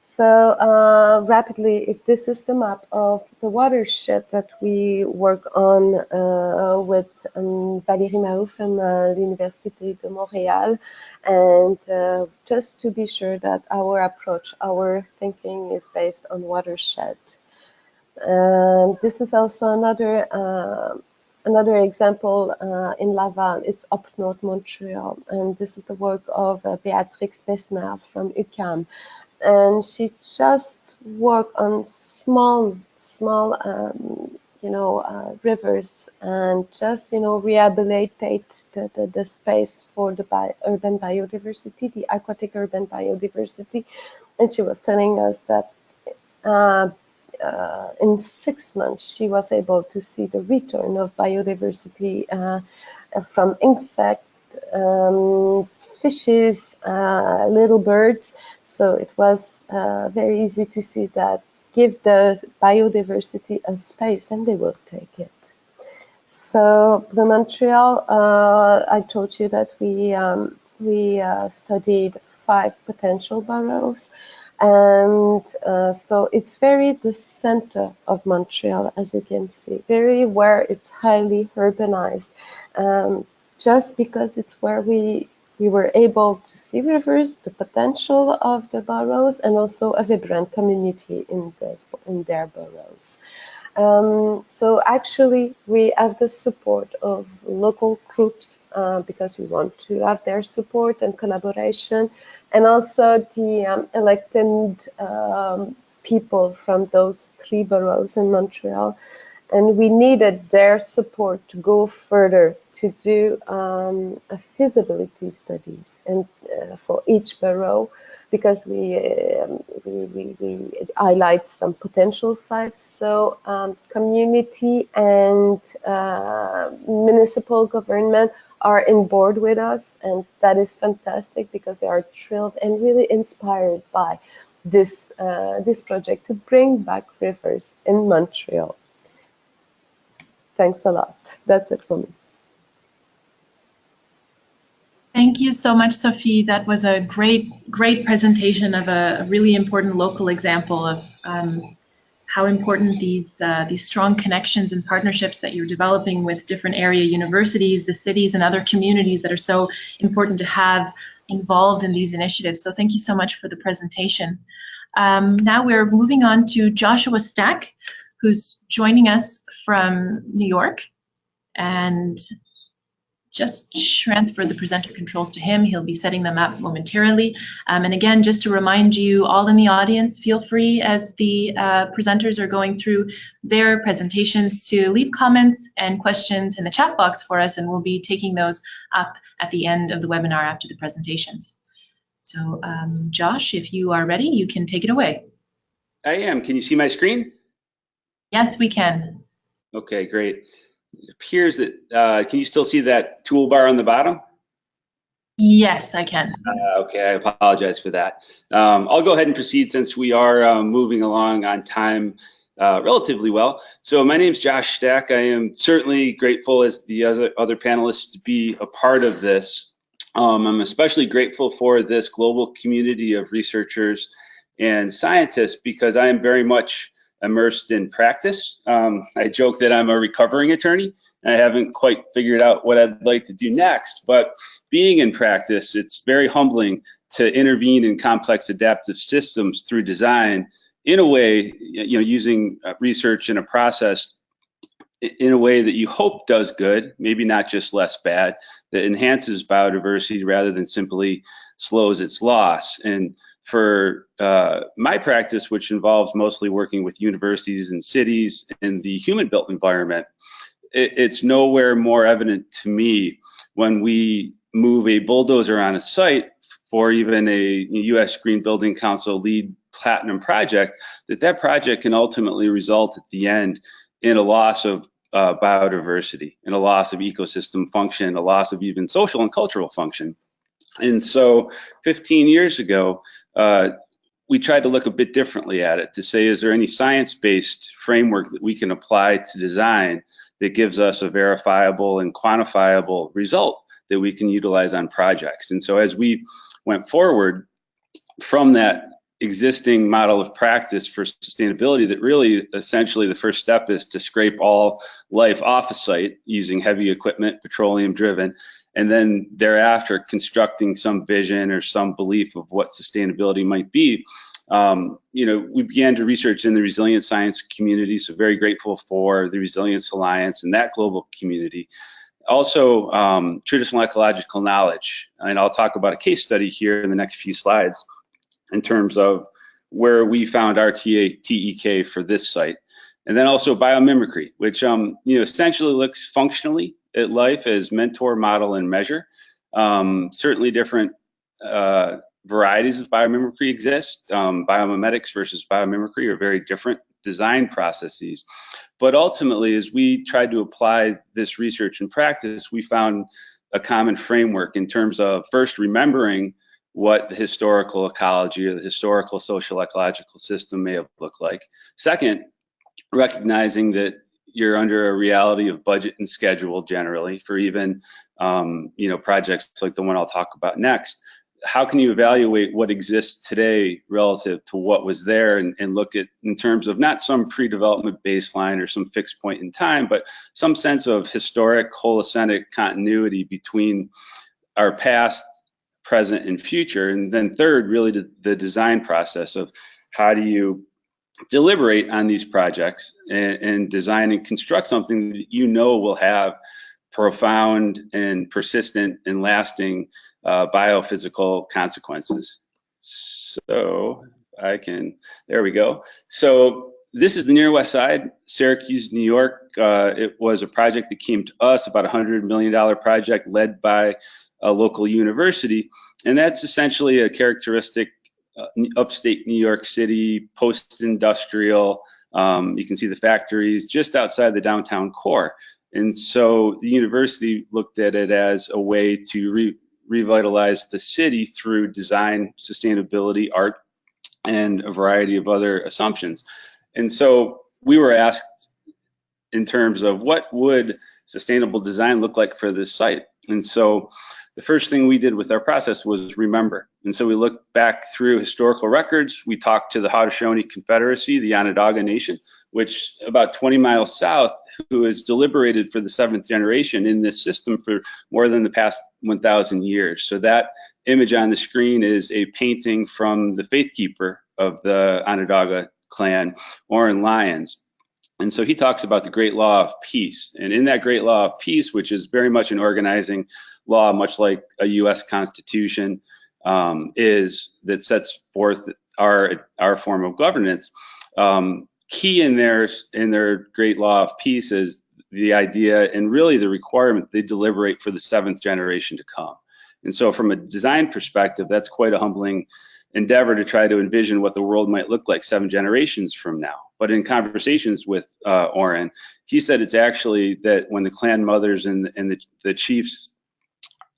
Speaker 5: So uh, rapidly, if this is the map of the watershed that we work on uh, with um, Valérie Mahou from uh, the University de Montréal, and uh, just to be sure that our approach, our thinking is based on watershed. Um, this is also another uh, another example uh, in Laval. It's up north Montreal, and this is the work of uh, Beatrix Besnard from UQAM and she just worked on small, small, um, you know, uh, rivers and just, you know, rehabilitate the, the, the space for the bi urban biodiversity, the aquatic urban biodiversity. And she was telling us that uh, uh, in six months, she was able to see the return of biodiversity uh, from insects, um, fishes, uh, little birds. So it was uh, very easy to see that give the biodiversity a space and they will take it. So the Montreal, uh, I told you that we, um, we uh, studied five potential boroughs. And uh, so it's very the center of Montreal, as you can see, very where it's highly urbanized. Um, just because it's where we we were able to see rivers, the potential of the boroughs, and also a vibrant community in, this, in their boroughs. Um, so actually, we have the support of local groups uh, because we want to have their support and collaboration, and also the um, elected um, people from those three boroughs in Montreal and we needed their support to go further to do um, feasibility studies and uh, for each borough because we, um, we, we, we, highlight some potential sites. So um, community and uh, municipal government are in board with us and that is fantastic because they are thrilled and really inspired by this, uh, this project to bring back rivers in Montreal. Thanks a lot. That's it for me.
Speaker 1: Thank you so much, Sophie. That was a great, great presentation of a, really important local example of um, how important these uh, these strong connections and partnerships that you're developing with different area universities, the cities, and other communities that are so important to have involved in these initiatives. So thank you so much for the presentation. Um, now we're moving on to Joshua Stack, who's joining us from New York. And just transfer the presenter controls to him. He'll be setting them up momentarily. Um, and again, just to remind you all in the audience, feel free as the uh, presenters are going through their presentations to leave comments and questions in the chat box for us, and we'll be taking those up at the end of the webinar after the presentations. So um, Josh, if you are ready, you can take it away.
Speaker 6: I am. Can you see my screen?
Speaker 1: Yes, we can.
Speaker 6: Okay, great. It appears that, uh, can you still see that toolbar on the bottom?
Speaker 1: Yes, I can.
Speaker 6: Uh, okay, I apologize for that. Um, I'll go ahead and proceed since we are uh, moving along on time uh, relatively well. So my name is Josh Stack. I am certainly grateful as the other, other panelists to be a part of this. Um, I'm especially grateful for this global community of researchers and scientists because I am very much immersed in practice. Um, I joke that I'm a recovering attorney. And I haven't quite figured out what I'd like to do next, but being in practice, it's very humbling to intervene in complex adaptive systems through design in a way, you know, using uh, research in a process in a way that you hope does good, maybe not just less bad, that enhances biodiversity rather than simply slows its loss. And for uh, my practice, which involves mostly working with universities and cities in the human built environment, it, it's nowhere more evident to me when we move a bulldozer on a site for even a US Green Building Council LEED platinum project, that that project can ultimately result at the end in a loss of uh, biodiversity, and a loss of ecosystem function, a loss of even social and cultural function. And so 15 years ago, uh, we tried to look a bit differently at it to say, is there any science-based framework that we can apply to design that gives us a verifiable and quantifiable result that we can utilize on projects? And so as we went forward from that existing model of practice for sustainability that really essentially the first step is to scrape all life off a site using heavy equipment, petroleum driven, and then thereafter constructing some vision or some belief of what sustainability might be. Um, you know, we began to research in the resilient science community, so very grateful for the Resilience Alliance and that global community. Also, um, traditional ecological knowledge, and I'll talk about a case study here in the next few slides in terms of where we found RTA TEK for this site. And then also biomimicry, which um, you know essentially looks functionally at life as mentor, model, and measure. Um, certainly different uh, varieties of biomimicry exist. Um, biomimetics versus biomimicry are very different design processes. But ultimately, as we tried to apply this research in practice, we found a common framework in terms of first remembering what the historical ecology or the historical social ecological system may have looked like. Second, recognizing that you're under a reality of budget and schedule generally for even um, you know projects like the one I'll talk about next. How can you evaluate what exists today relative to what was there and, and look at in terms of not some pre-development baseline or some fixed point in time, but some sense of historic holocenic continuity between our past present, and future. And then third, really the, the design process of how do you deliberate on these projects and, and, design and construct something that you know will have profound and persistent and lasting uh, biophysical consequences. So I can, there we go. So this is the near west side, Syracuse, New York. Uh, it was a project that came to us, about a $100 million project led by a local university. And that's essentially a characteristic upstate New York City, post-industrial. Um, you can see the factories just outside the downtown core. And so the university looked at it as a way to re revitalize the city through design, sustainability, art, and a variety of other assumptions. And so we were asked in terms of what would sustainable design look like for this site. And so the first thing we did with our process was remember. And so we looked back through historical records. We talked to the Haudenosaunee Confederacy, the Onondaga Nation, which about 20 miles south, who has deliberated for the seventh generation in this system for more than the past 1,000 years. So that image on the screen is a painting from the faith keeper of the Onondaga clan, Oren Lyons. And so he talks about the great law of peace. And in that great law of peace, which is very much an organizing law, much like a US Constitution um, is, that sets forth our, our form of governance, um, key in their, in their great law of peace is the idea and really the requirement they deliberate for the seventh generation to come. And so from a design perspective, that's quite a humbling endeavor to try to envision what the world might look like seven generations from now. But in conversations with uh, Oren, he said it's actually that when the clan mothers and, and the, the chiefs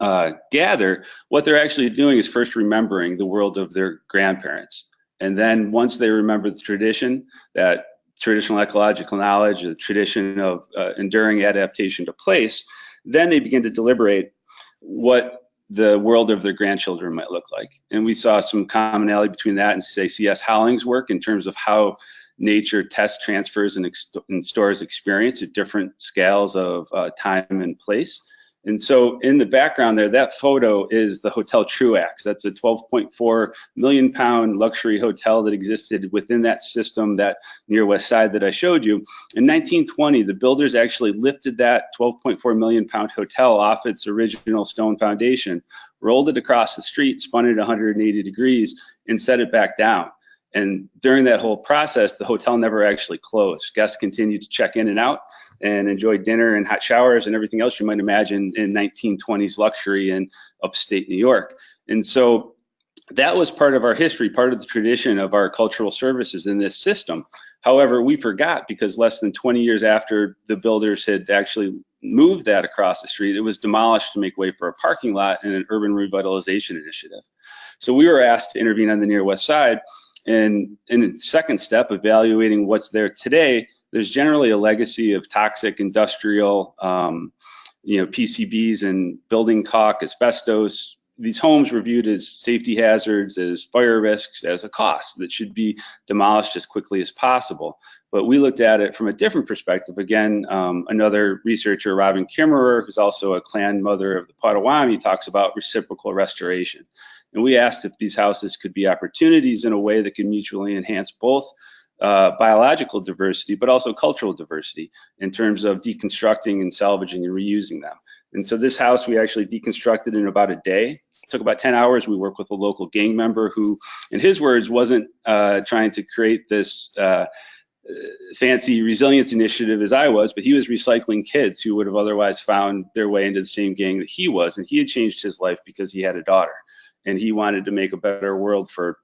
Speaker 6: uh, gather, what they're actually doing is first remembering the world of their grandparents. And then once they remember the tradition, that traditional ecological knowledge, the tradition of uh, enduring adaptation to place, then they begin to deliberate what the world of their grandchildren might look like. And we saw some commonality between that and say C.S. Holling's work in terms of how nature tests, transfers, and, and stores experience at different scales of uh, time and place. And so in the background there, that photo is the Hotel Truax. That's a 12.4 million pound luxury hotel that existed within that system, that near west side that I showed you. In 1920, the builders actually lifted that 12.4 million pound hotel off its original stone foundation, rolled it across the street, spun it 180 degrees, and set it back down. And during that whole process, the hotel never actually closed. Guests continued to check in and out and enjoy dinner and hot showers and everything else you might imagine in 1920s luxury in upstate New York. And so that was part of our history, part of the tradition of our cultural services in this system. However, we forgot because less than 20 years after the builders had actually moved that across the street, it was demolished to make way for a parking lot and an urban revitalization initiative. So we were asked to intervene on the near west side and in the second step, evaluating what's there today, there's generally a legacy of toxic industrial, um, you know, PCBs and building caulk, asbestos. These homes were viewed as safety hazards, as fire risks, as a cost that should be demolished as quickly as possible. But we looked at it from a different perspective. Again, um, another researcher, Robin Kimmerer, who's also a clan mother of the Potawatomi, talks about reciprocal restoration. And we asked if these houses could be opportunities in a way that can mutually enhance both uh, biological diversity, but also cultural diversity in terms of deconstructing and salvaging and reusing them. And so this house we actually deconstructed in about a day. Took about 10 hours. We worked with a local gang member who, in his words, wasn't uh, trying to create this uh, fancy resilience initiative as I was, but he was recycling kids who would have otherwise found their way into the same gang that he was. And he had changed his life because he had a daughter and he wanted to make a better world for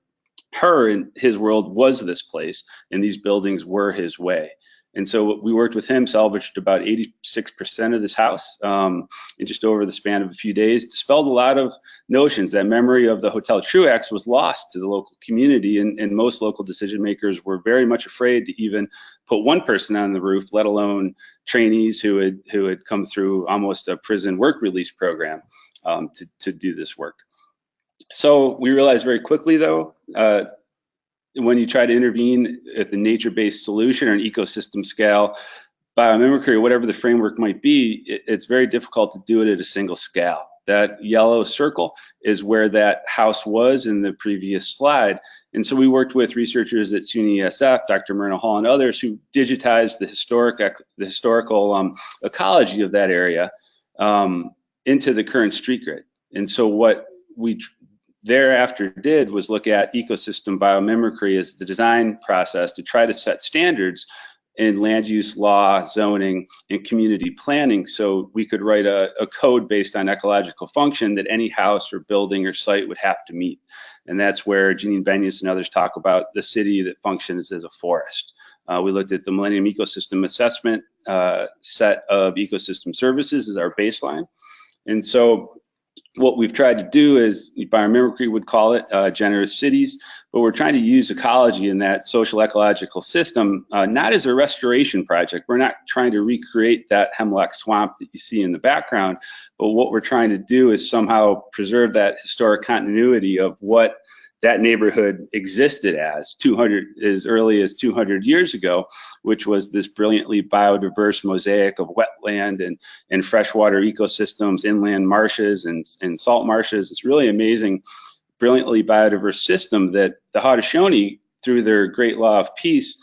Speaker 6: her and his world was this place and these buildings were his way and so we worked with him salvaged about 86% of this house um, in just over the span of a few days dispelled a lot of notions that memory of the hotel truax was lost to the local community and, and most local decision makers were very much afraid to even put one person on the roof let alone trainees who had who had come through almost a prison work release program um, to, to do this work. So we realized very quickly, though, uh, when you try to intervene at the nature-based solution or an ecosystem scale, biomimicry or whatever the framework might be, it, it's very difficult to do it at a single scale. That yellow circle is where that house was in the previous slide. And so we worked with researchers at SUNY ESF, Dr. Myrna Hall, and others who digitized the historic the historical um, ecology of that area um, into the current street grid. And so what we thereafter did was look at ecosystem biomimicry as the design process to try to set standards in land use law, zoning, and community planning. So we could write a, a, code based on ecological function that any house or building or site would have to meet. And that's where Janine Benyus and others talk about the city that functions as a forest. Uh, we looked at the Millennium Ecosystem Assessment uh, set of ecosystem services as our baseline. And so what we've tried to do is biomimicry would call it uh, generous cities, but we're trying to use ecology in that social ecological system, uh, not as a restoration project. We're not trying to recreate that hemlock swamp that you see in the background, but what we're trying to do is somehow preserve that historic continuity of what that neighborhood existed as 200 as early as 200 years ago, which was this brilliantly biodiverse mosaic of wetland and, and freshwater ecosystems, inland marshes and, and salt marshes. It's really amazing, brilliantly biodiverse system that the Haudenosaunee, through their great law of peace,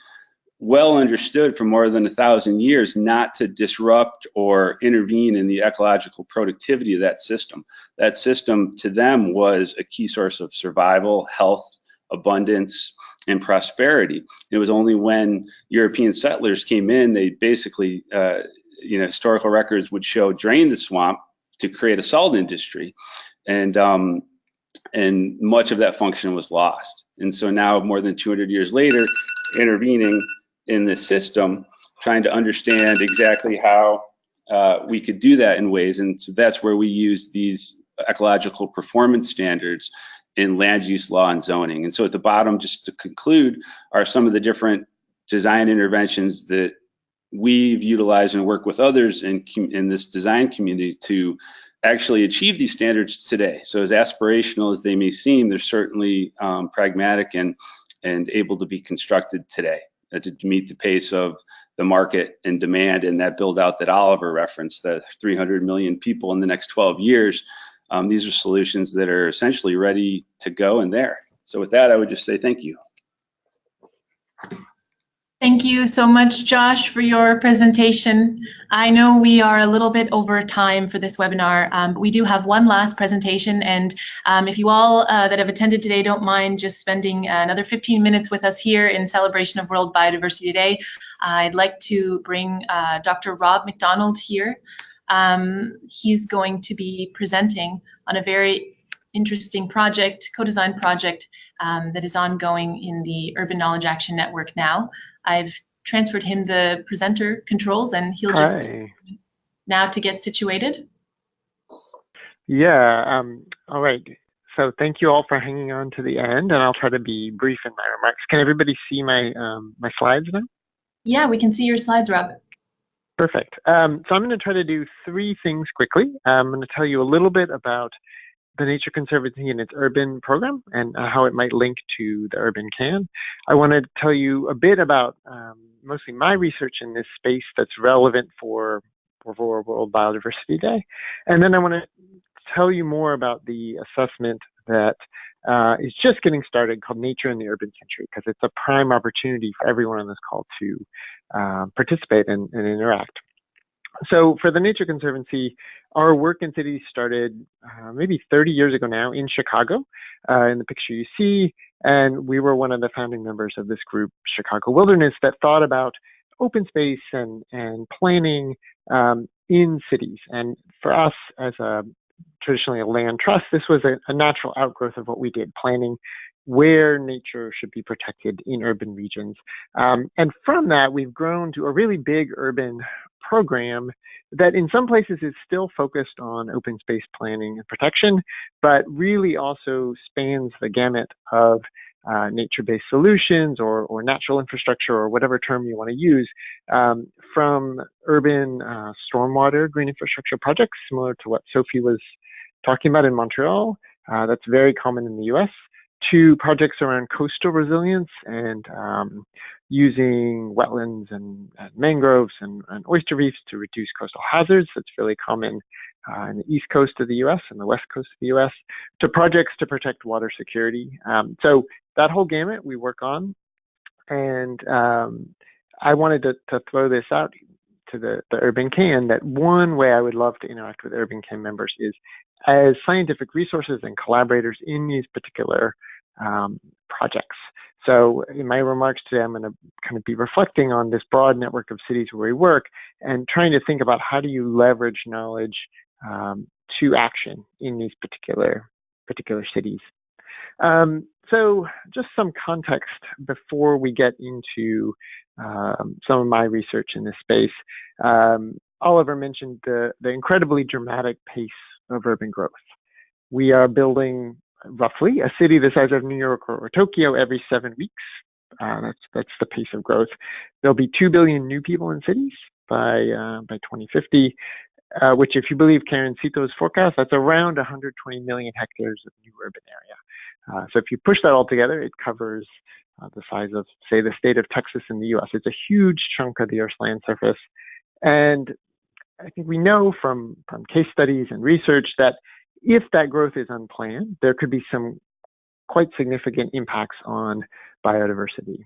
Speaker 6: well understood for more than a thousand years not to disrupt or intervene in the ecological productivity of that system. That system to them was a key source of survival, health, abundance, and prosperity. It was only when European settlers came in, they basically, uh, you know, historical records would show drain the swamp to create a salt industry. And um, and much of that function was lost. And so now, more than 200 years later, intervening in the system, trying to understand exactly how uh, we could do that in ways. And so that's where we use these ecological performance standards in land use law and zoning. And so at the bottom, just to conclude, are some of the different design interventions that we've utilized and work with others in, in this design community to actually achieve these standards today. So as aspirational as they may seem, they're certainly um, pragmatic and, and able to be constructed today. Uh, to meet the pace of the market and demand and that build out that Oliver referenced, the 300 million people in the next 12 years. Um, these are solutions that are essentially ready to go and there. So with that, I would just say thank you.
Speaker 1: Thank you so much, Josh, for your presentation. I know we are a little bit over time for this webinar, um, but we do have one last presentation. And um, if you all uh, that have attended today don't mind just spending another 15 minutes with us here in celebration of World Biodiversity Day, I'd like to bring uh, Dr. Rob McDonald here. Um, he's going to be presenting on a very interesting project, co-design project um, that is ongoing in the Urban Knowledge Action Network now. I've transferred him the presenter controls and he'll just
Speaker 7: Hi.
Speaker 1: now to get situated.
Speaker 7: Yeah, um, all right. So thank you all for hanging on to the end, and I'll try to be brief in my remarks. Can everybody see my um, my slides now?
Speaker 1: Yeah, we can see your slides, Rob.
Speaker 7: Perfect. Um, so I'm going to try to do three things quickly. I'm going to tell you a little bit about the Nature Conservancy and its urban program and uh, how it might link to the Urban KAN. I want to tell you a bit about um, mostly my research in this space that's relevant for, for World Biodiversity Day. And then I want to tell you more about the assessment that uh, is just getting started called Nature in the Urban Century because it's a prime opportunity for everyone on this call to uh, participate and, and interact. So for the Nature Conservancy, our work in cities started uh, maybe 30 years ago now in Chicago, uh, in the picture you see, and we were one of the founding members of this group, Chicago Wilderness, that thought about open space and, and planning um, in cities. And for us, as a traditionally a land trust, this was a, a natural outgrowth of what we did, planning where nature should be protected in urban regions. Um, and from that, we've grown to a really big urban program that in some places is still focused on open space planning and protection, but really also spans the gamut of uh, nature-based solutions or, or natural infrastructure or whatever term you want to use um, from urban uh, stormwater green infrastructure projects similar to what Sophie was talking about in Montreal. Uh, that's very common in the US to projects around coastal resilience and um, using wetlands and, and mangroves and, and, oyster reefs to reduce coastal hazards. That's really common uh, in the east coast of the U.S. and the west coast of the U.S. to projects to protect water security. Um, so that whole gamut we work on, and um, I wanted to, to, throw this out to the, the Urban KAN that one way I would love to interact with Urban KAN members is as scientific resources and collaborators in these particular um, projects. So in my remarks today, I'm going to kind of be reflecting on this broad network of cities where we work and trying to think about how do you leverage knowledge um, to action in these particular particular cities. Um, so just some context before we get into um, some of my research in this space. Um, Oliver mentioned the, the incredibly dramatic pace of urban growth. We are building roughly a city the size of New York or, or Tokyo every seven weeks. Uh, that's that's the pace of growth. There'll be two billion new people in cities by uh, by 2050, uh, which, if you believe Karen Seto's forecast, that's around 120 million hectares of new urban area. Uh, so if you push that all together, it covers uh, the size of, say, the state of Texas in the U.S. It's a huge chunk of the Earth's land surface, and I think we know from from case studies and research that if that growth is unplanned, there could be some quite significant impacts on biodiversity.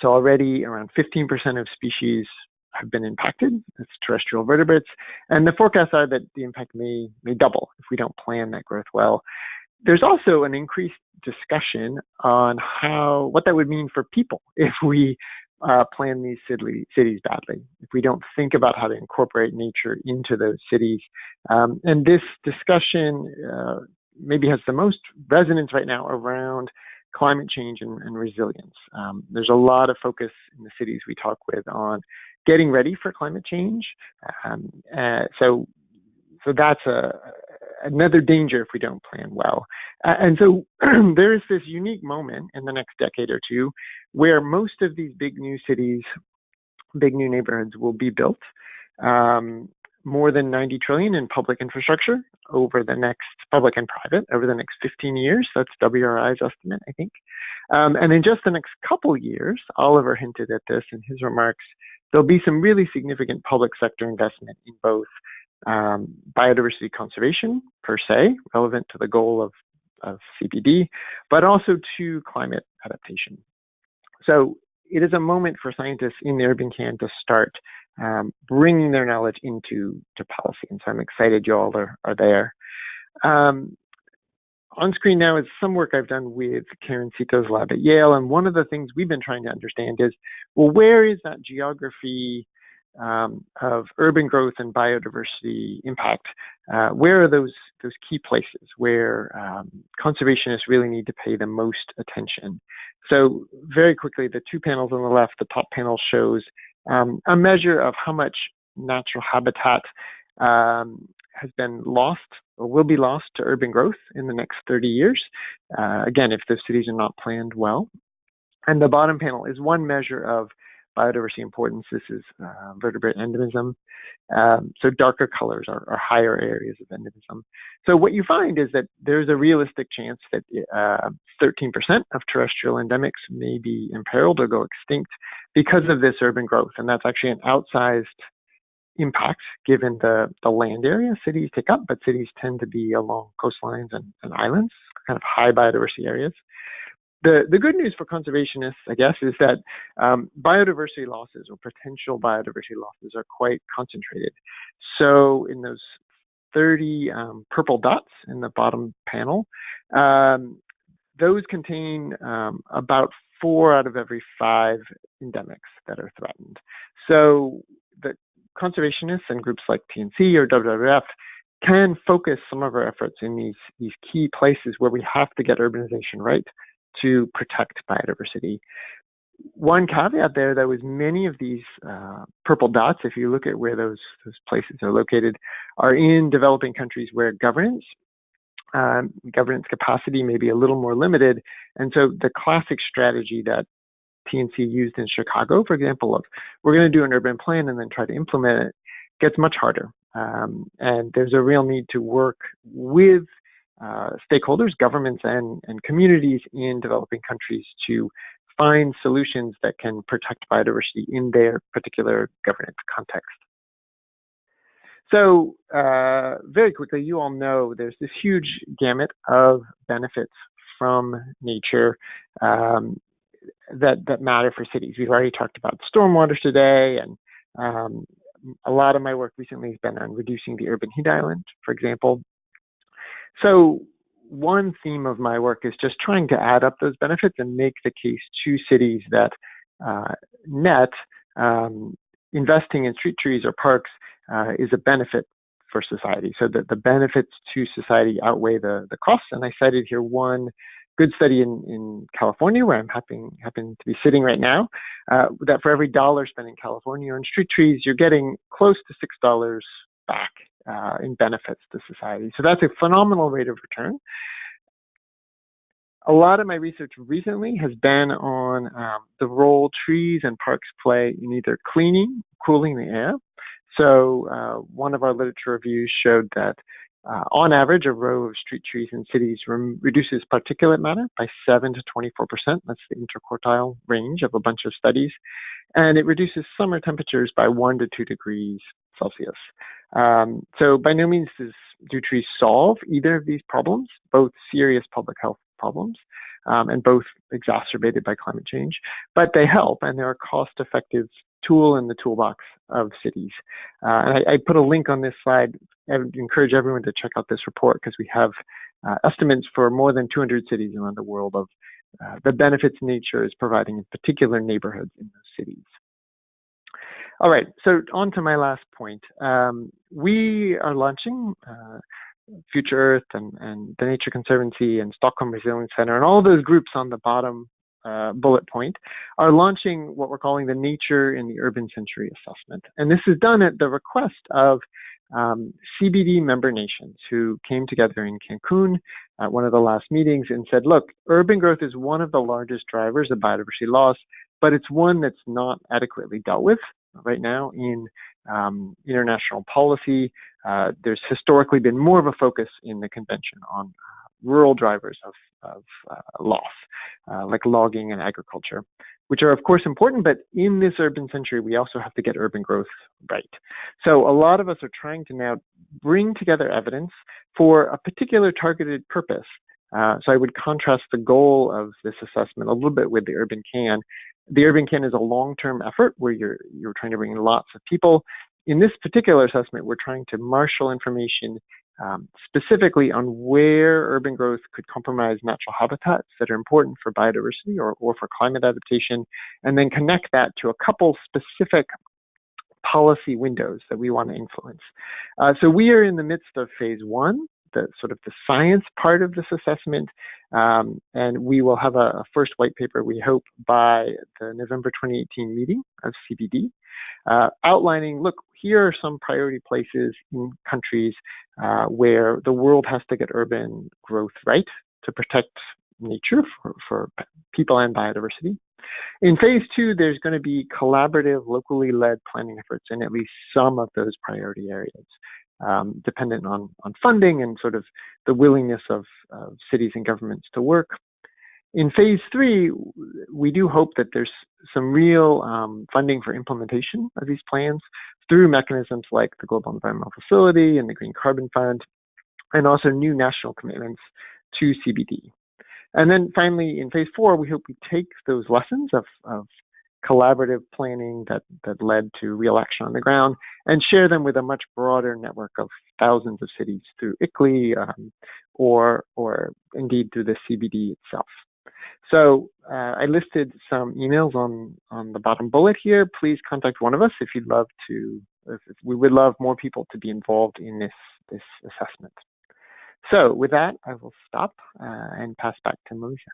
Speaker 7: So already around 15% of species have been impacted. That's terrestrial vertebrates. And the forecasts are that the impact may, may double if we don't plan that growth well. There's also an increased discussion on how what that would mean for people if we uh, plan these city, cities badly, if we don't think about how to incorporate nature into those cities. Um, and this discussion uh, maybe has the most resonance right now around climate change and, and resilience. Um, there's a lot of focus in the cities we talk with on getting ready for climate change. Um, uh, so, so that's a another danger if we don't plan well. Uh, and so there is this unique moment in the next decade or two where most of these big new cities, big new neighborhoods will be built. Um, more than 90 trillion in public infrastructure over the next public and private over the next 15 years. That's WRI's estimate, I think. Um, and in just the next couple years, Oliver hinted at this in his remarks, there'll be some really significant public sector investment in both um, biodiversity conservation per se, relevant to the goal of, of CBD, but also to climate adaptation. So it is a moment for scientists in the urban KAN to start um, bringing their knowledge into to policy. And so I'm excited you all are, are there. Um, on screen now is some work I've done with Karen Seto's lab at Yale. And one of the things we've been trying to understand is, well, where is that geography um, of urban growth and biodiversity impact? Uh, where are those those key places where um, conservationists really need to pay the most attention? So very quickly, the two panels on the left, the top panel shows um, a measure of how much natural habitat um, has been lost or will be lost to urban growth in the next 30 years. Uh, again, if the cities are not planned well. And the bottom panel is one measure of biodiversity importance. This is uh, vertebrate endemism. Um, so darker colors are, are, higher areas of endemism. So what you find is that there's a realistic chance that 13% uh, of terrestrial endemics may be imperiled or go extinct because of this urban growth. And that's actually an outsized impact given the, the land area cities take up, but cities tend to be along coastlines and, and islands, kind of high biodiversity areas. The, the good news for conservationists, I guess, is that um, biodiversity losses or potential biodiversity losses are quite concentrated. So in those 30 um, purple dots in the bottom panel, um, those contain um, about four out of every five endemics that are threatened. So the conservationists and groups like TNC or WWF can focus some of our efforts in these, these key places where we have to get urbanization right to protect biodiversity. One caveat there, though, is many of these uh, purple dots, if you look at where those, those places are located, are in developing countries where governance um, governance capacity may be a little more limited. And so the classic strategy that TNC used in Chicago, for example, of we're going to do an urban plan and then try to implement it, gets much harder. Um, and there's a real need to work with uh, stakeholders, governments, and, and communities in developing countries to find solutions that can protect biodiversity in their particular governance context. So uh, very quickly, you all know there's this huge gamut of benefits from nature um, that that matter for cities. We've already talked about stormwater today, and um, a lot of my work recently has been on reducing the urban heat island, for example. So one theme of my work is just trying to add up those benefits and make the case to cities that uh, net um, investing in street trees or parks uh, is a benefit for society. So that the benefits to society outweigh the, the costs. And I cited here one good study in, in California, where I'm happen, happen to be sitting right now, uh, that for every dollar spent in California on street trees, you're getting close to $6 back uh, in benefits to society. So that's a phenomenal rate of return. A lot of my research recently has been on um, the role trees and parks play in either cleaning, cooling the air. So uh, one of our literature reviews showed that uh, on average, a row of street trees in cities reduces particulate matter by 7 to 24%. That's the interquartile range of a bunch of studies. And it reduces summer temperatures by 1 to 2 degrees Celsius. Um, so by no means does, do trees solve either of these problems, both serious public health problems um, and both exacerbated by climate change, but they help and they're a cost-effective tool in the toolbox of cities. Uh, and I, I, put a link on this slide. I would encourage everyone to check out this report because we have uh, estimates for more than 200 cities around the world of uh, the benefits nature is providing in particular neighborhoods in those cities. All right, so on to my last point. Um, we are launching uh, Future Earth and, and the Nature Conservancy and Stockholm Resilience Center and all those groups on the bottom uh, bullet point are launching what we're calling the Nature in the Urban Century Assessment. And this is done at the request of um, CBD member nations who came together in Cancun at one of the last meetings and said, look, urban growth is one of the largest drivers of biodiversity loss, but it's one that's not adequately dealt with right now in um, international policy. Uh, there's historically been more of a focus in the convention on uh, rural drivers of, of uh, loss, uh, like logging and agriculture, which are of course important, but in this urban century, we also have to get urban growth right. So a lot of us are trying to now bring together evidence for a particular targeted purpose. Uh, so I would contrast the goal of this assessment a little bit with the urban KAN. The urban KAN is a long-term effort where you're you're trying to bring in lots of people. In this particular assessment, we're trying to marshal information um, specifically on where urban growth could compromise natural habitats that are important for biodiversity or, or for climate adaptation, and then connect that to a couple specific policy windows that we want to influence. Uh, so we are in the midst of phase one, the sort of the science part of this assessment, um, and we will have a, a, first white paper, we hope, by the November 2018 meeting of CBD, uh, outlining, look, here are some priority places in countries uh, where the world has to get urban growth right to protect nature for, for people and biodiversity. In phase two, there's going to be collaborative, locally led planning efforts in at least some of those priority areas, um, dependent on, on funding and sort of the willingness of, of cities and governments to work. In phase three, we do hope that there's some real um, funding for implementation of these plans through mechanisms like the Global Environmental Facility and the Green Carbon Fund, and also new national commitments to CBD. And then finally, in phase four, we hope we take those lessons of, of collaborative planning that, that led to real action on the ground and share them with a much broader network of thousands of cities through ICLEI um, or, or indeed through the CBD itself. So uh, I listed some emails on, on the bottom bullet here. Please contact one of us if you'd love to, if, if we would love more people to be involved in this, this assessment. So with that, I will stop uh, and pass back to Melissa.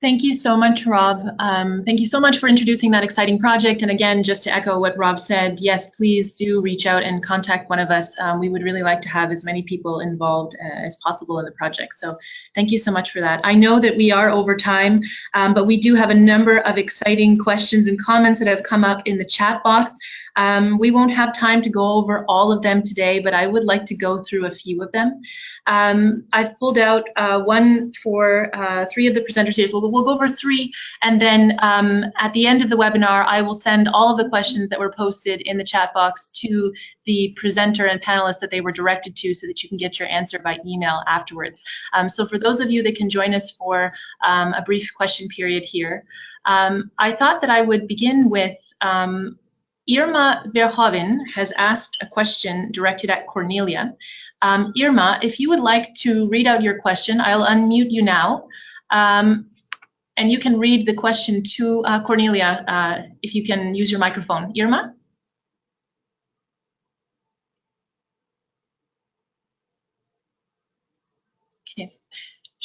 Speaker 1: Thank you so much, Rob. Um, thank you so much for introducing that exciting project. And again, just to echo what Rob said, yes, please do reach out and contact one of us. Um, we would really like to have as many people involved uh, as possible in the project. So thank you so much for that. I know that we are over time, um, but we do have a number of exciting questions and comments that have come up in the chat box. Um, we won't have time to go over all of them today, but I would like to go through a few of them. Um, I've pulled out uh, one for uh, three of the presenters here. So we'll, we'll go over three, and then um, at the end of the webinar, I will send all of the questions that were posted in the chat box to the presenter and panelists that they were directed to so that you can get your answer by email afterwards. Um, so for those of you that can join us for um, a brief question period here, um, I thought that I would begin with um, Irma Verhoeven has asked a question directed at Cornelia. Um, Irma, if you would like to read out your question, I'll unmute you now. Um, and you can read the question to uh, Cornelia uh, if you can use your microphone. Irma? Okay.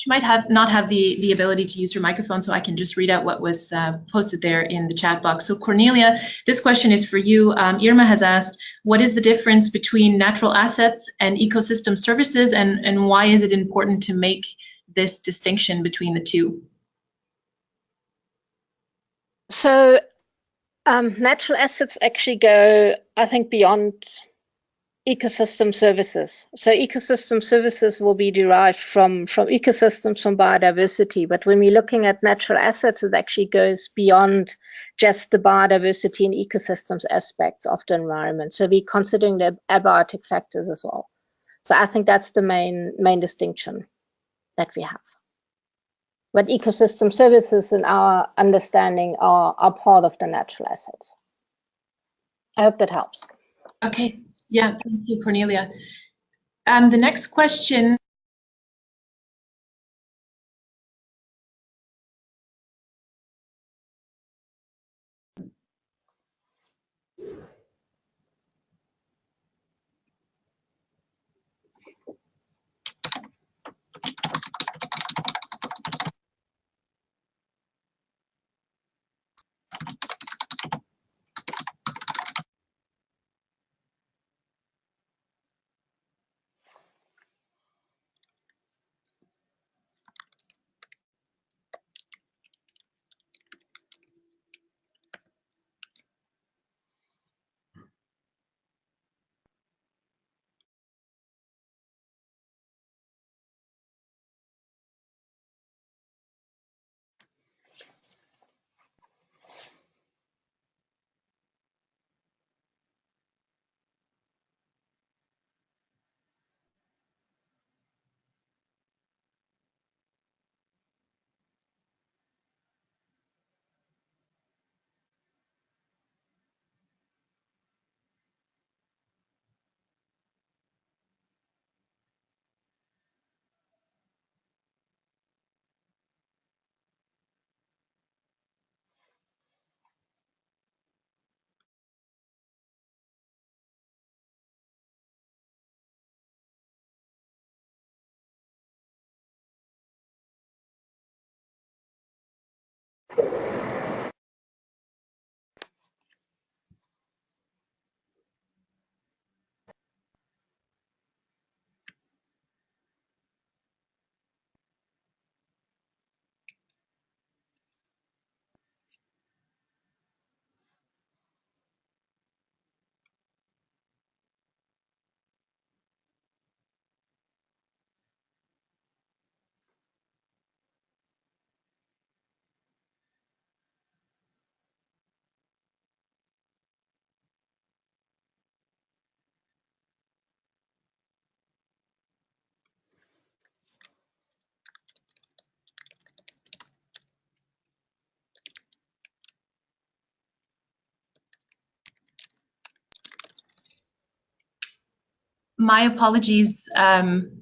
Speaker 1: She might have not have the, the ability to use her microphone, so I can just read out what was uh, posted there in the chat box. So Cornelia, this question is for you. Um, Irma has asked, what is the difference between natural assets and ecosystem services, and, and why is it important to make this distinction between the two?
Speaker 4: So um, natural assets actually go, I think, beyond ecosystem services. So ecosystem services will be derived from, from ecosystems, from biodiversity. But when we're looking at natural assets, it actually goes beyond just the biodiversity and ecosystems aspects of the environment. So we're considering the abiotic factors as well. So I think that's the main, main distinction that we have. But ecosystem services in our understanding are, are part of the natural assets. I hope that helps.
Speaker 1: Okay, yeah, thank you, Cornelia. Um, the next question my apologies. Um,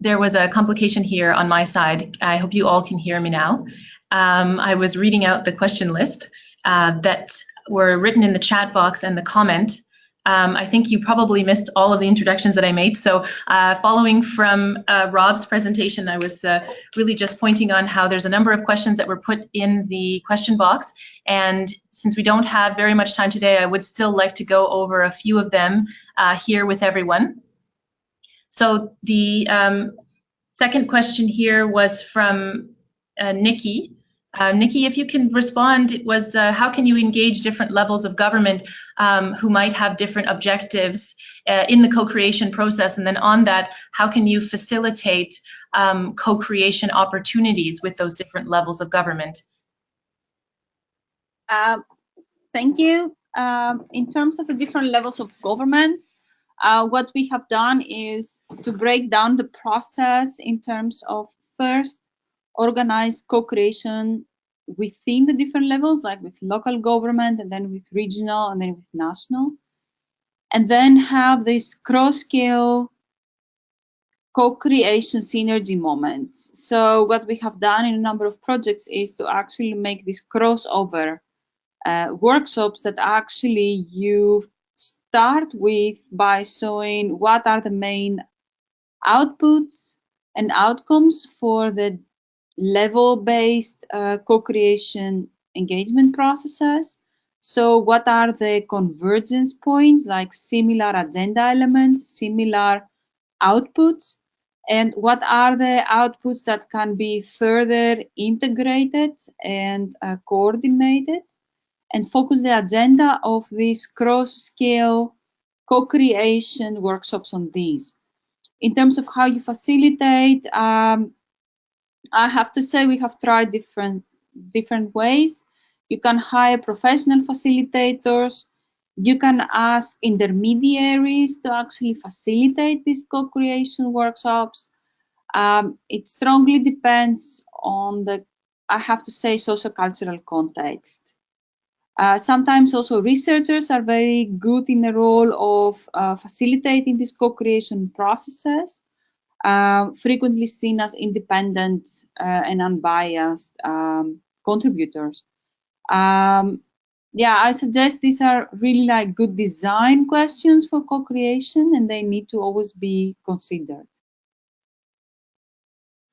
Speaker 1: there was a complication here on my side. I hope you all can hear me now. Um, I was reading out the question list uh, that were written in the chat box and the comment. Um, I think you probably missed all of the introductions that I made. So uh, following from uh, Rob's presentation, I was uh, really just pointing on how there's a number of questions that were put in the question box. And since we don't have very much time today, I would still like to go over a few of them uh, here with everyone. So the um, second question here was from uh, Nikki. Um, Nikki, if you can respond, it was uh, how can you engage different levels of government um, who might have different objectives uh, in the co-creation process? And then on that, how can you facilitate um, co-creation opportunities with those different levels of government?
Speaker 3: Uh, thank you. Um, in terms of the different levels of government, uh, what we have done is to break down the process in terms of first organize co-creation within the different levels, like with local government and then with regional and then with national. And then have this cross-scale co-creation synergy moments. So what we have done in a number of projects is to actually make this crossover uh, workshops that actually you start with by showing what are the main outputs and outcomes for the level-based uh, co-creation engagement processes. So what are the convergence points, like similar agenda elements, similar outputs, and what are the outputs that can be further integrated and uh, coordinated and focus the agenda of these cross-scale co-creation workshops on these. In terms of how you facilitate, um, I have to say we have tried different different ways. You can hire professional facilitators. You can ask intermediaries to actually facilitate these co-creation workshops. Um, it strongly depends on the, I have to say, socio-cultural context. Uh, sometimes also researchers are very good in the role of uh, facilitating these co-creation processes, uh, frequently seen as independent uh, and unbiased um, contributors. Um, yeah, I suggest these are really like good design questions for co-creation and they need to always be considered.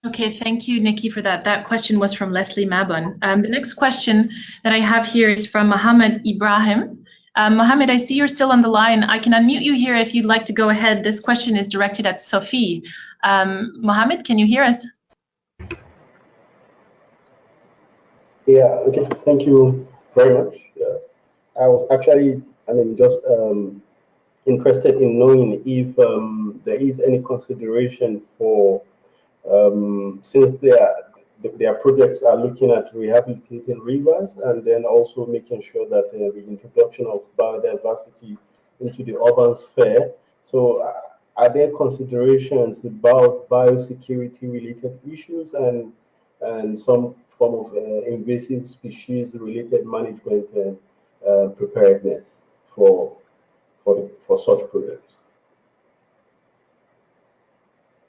Speaker 1: Okay, thank you, Nikki, for that. That question was from Leslie Mabon. Um, the next question that I have here is from Mohammed Ibrahim. Um, Mohammed, I see you're still on the line. I can unmute you here if you'd like to go ahead. This question is directed at Sophie. Um, Mohammed, can you hear us?
Speaker 8: Yeah, okay, thank you very much. Uh, I was actually, I mean, just um, interested in knowing if um, there is any consideration for um, since their their projects are looking at rehabilitating rivers and then also making sure that uh, the introduction of biodiversity into the urban sphere. So uh, are there considerations about biosecurity related issues and and some form of uh, invasive species related management and uh, preparedness for for the, for such projects?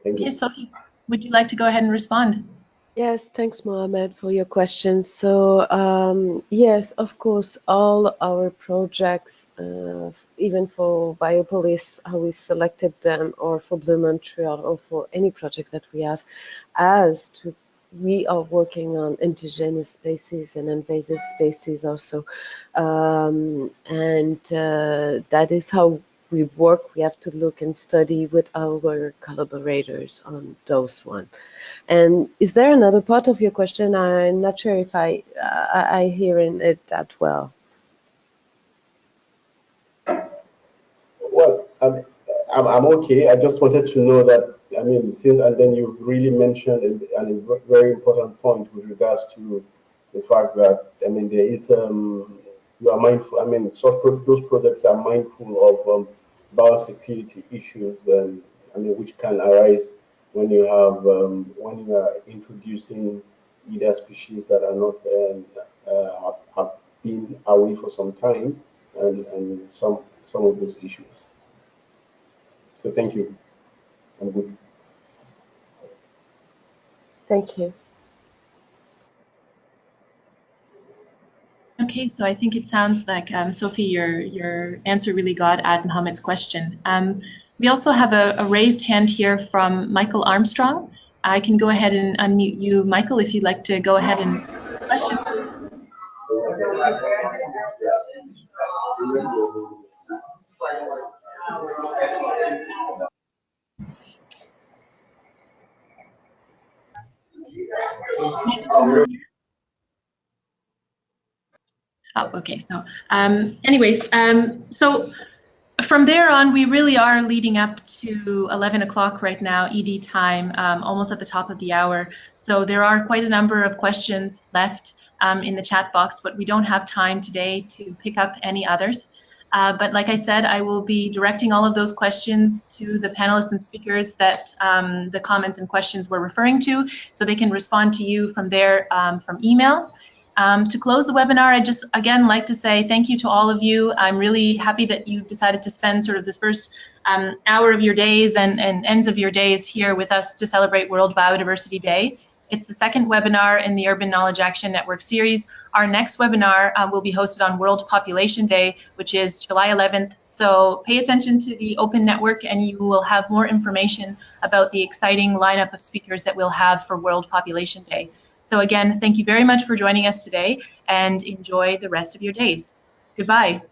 Speaker 1: Thank you. Okay, Sophie. Would you like to go ahead and respond?
Speaker 5: Yes, thanks, Mohamed, for your questions. So, um, yes, of course, all our projects, uh, even for Biopolis, how we selected them, or for Blue Montreal, or for any project that we have, as to we are working on indigenous species and invasive species also. Um, and uh, that is how we work, we have to look and study with our collaborators on those one. And is there another part of your question? I'm not sure if I I, I hear it that well.
Speaker 8: Well, I'm, I'm, I'm okay. I just wanted to know that, I mean, since, and then you've really mentioned a, a very important point with regards to the fact that, I mean, there is, um, you are mindful, I mean, such those products are mindful of um, biosecurity issues, I mean, which can arise when you have um, when you are introducing either species that are not um, uh, have, have, been away for some time, and, and some some of those issues. So thank you. I'm good.
Speaker 5: Thank you.
Speaker 1: Okay, so I think it sounds like, um, Sophie, your, your answer really got at Mohammed's question. Um, we also have a, a, raised hand here from Michael Armstrong. I can go ahead and unmute you, Michael, if you'd like to go ahead and question. Oh, okay. So, um, anyways, um, so from there on, we really are leading up to 11 o'clock right now, ED time, um, almost at the top of the hour. So there are quite a number of questions left um, in the chat box, but we don't have time today to pick up any others. Uh, but like I said, I will be directing all of those questions to the panelists and speakers that um, the comments and questions were referring to, so they can respond to you from there um, from email. Um, to close the webinar, I just again like to say thank you to all of you. I'm really happy that you decided to spend sort of this first um, hour of your days and, and ends of your days here with us to celebrate World Biodiversity Day. It's the second webinar in the Urban Knowledge Action Network series. Our next webinar uh, will be hosted on World Population Day, which is July 11th. So pay attention to the open network and you will have more information about the exciting lineup of speakers that we'll have for World Population Day. So again, thank you very much for joining us today and enjoy the rest of your days. Goodbye.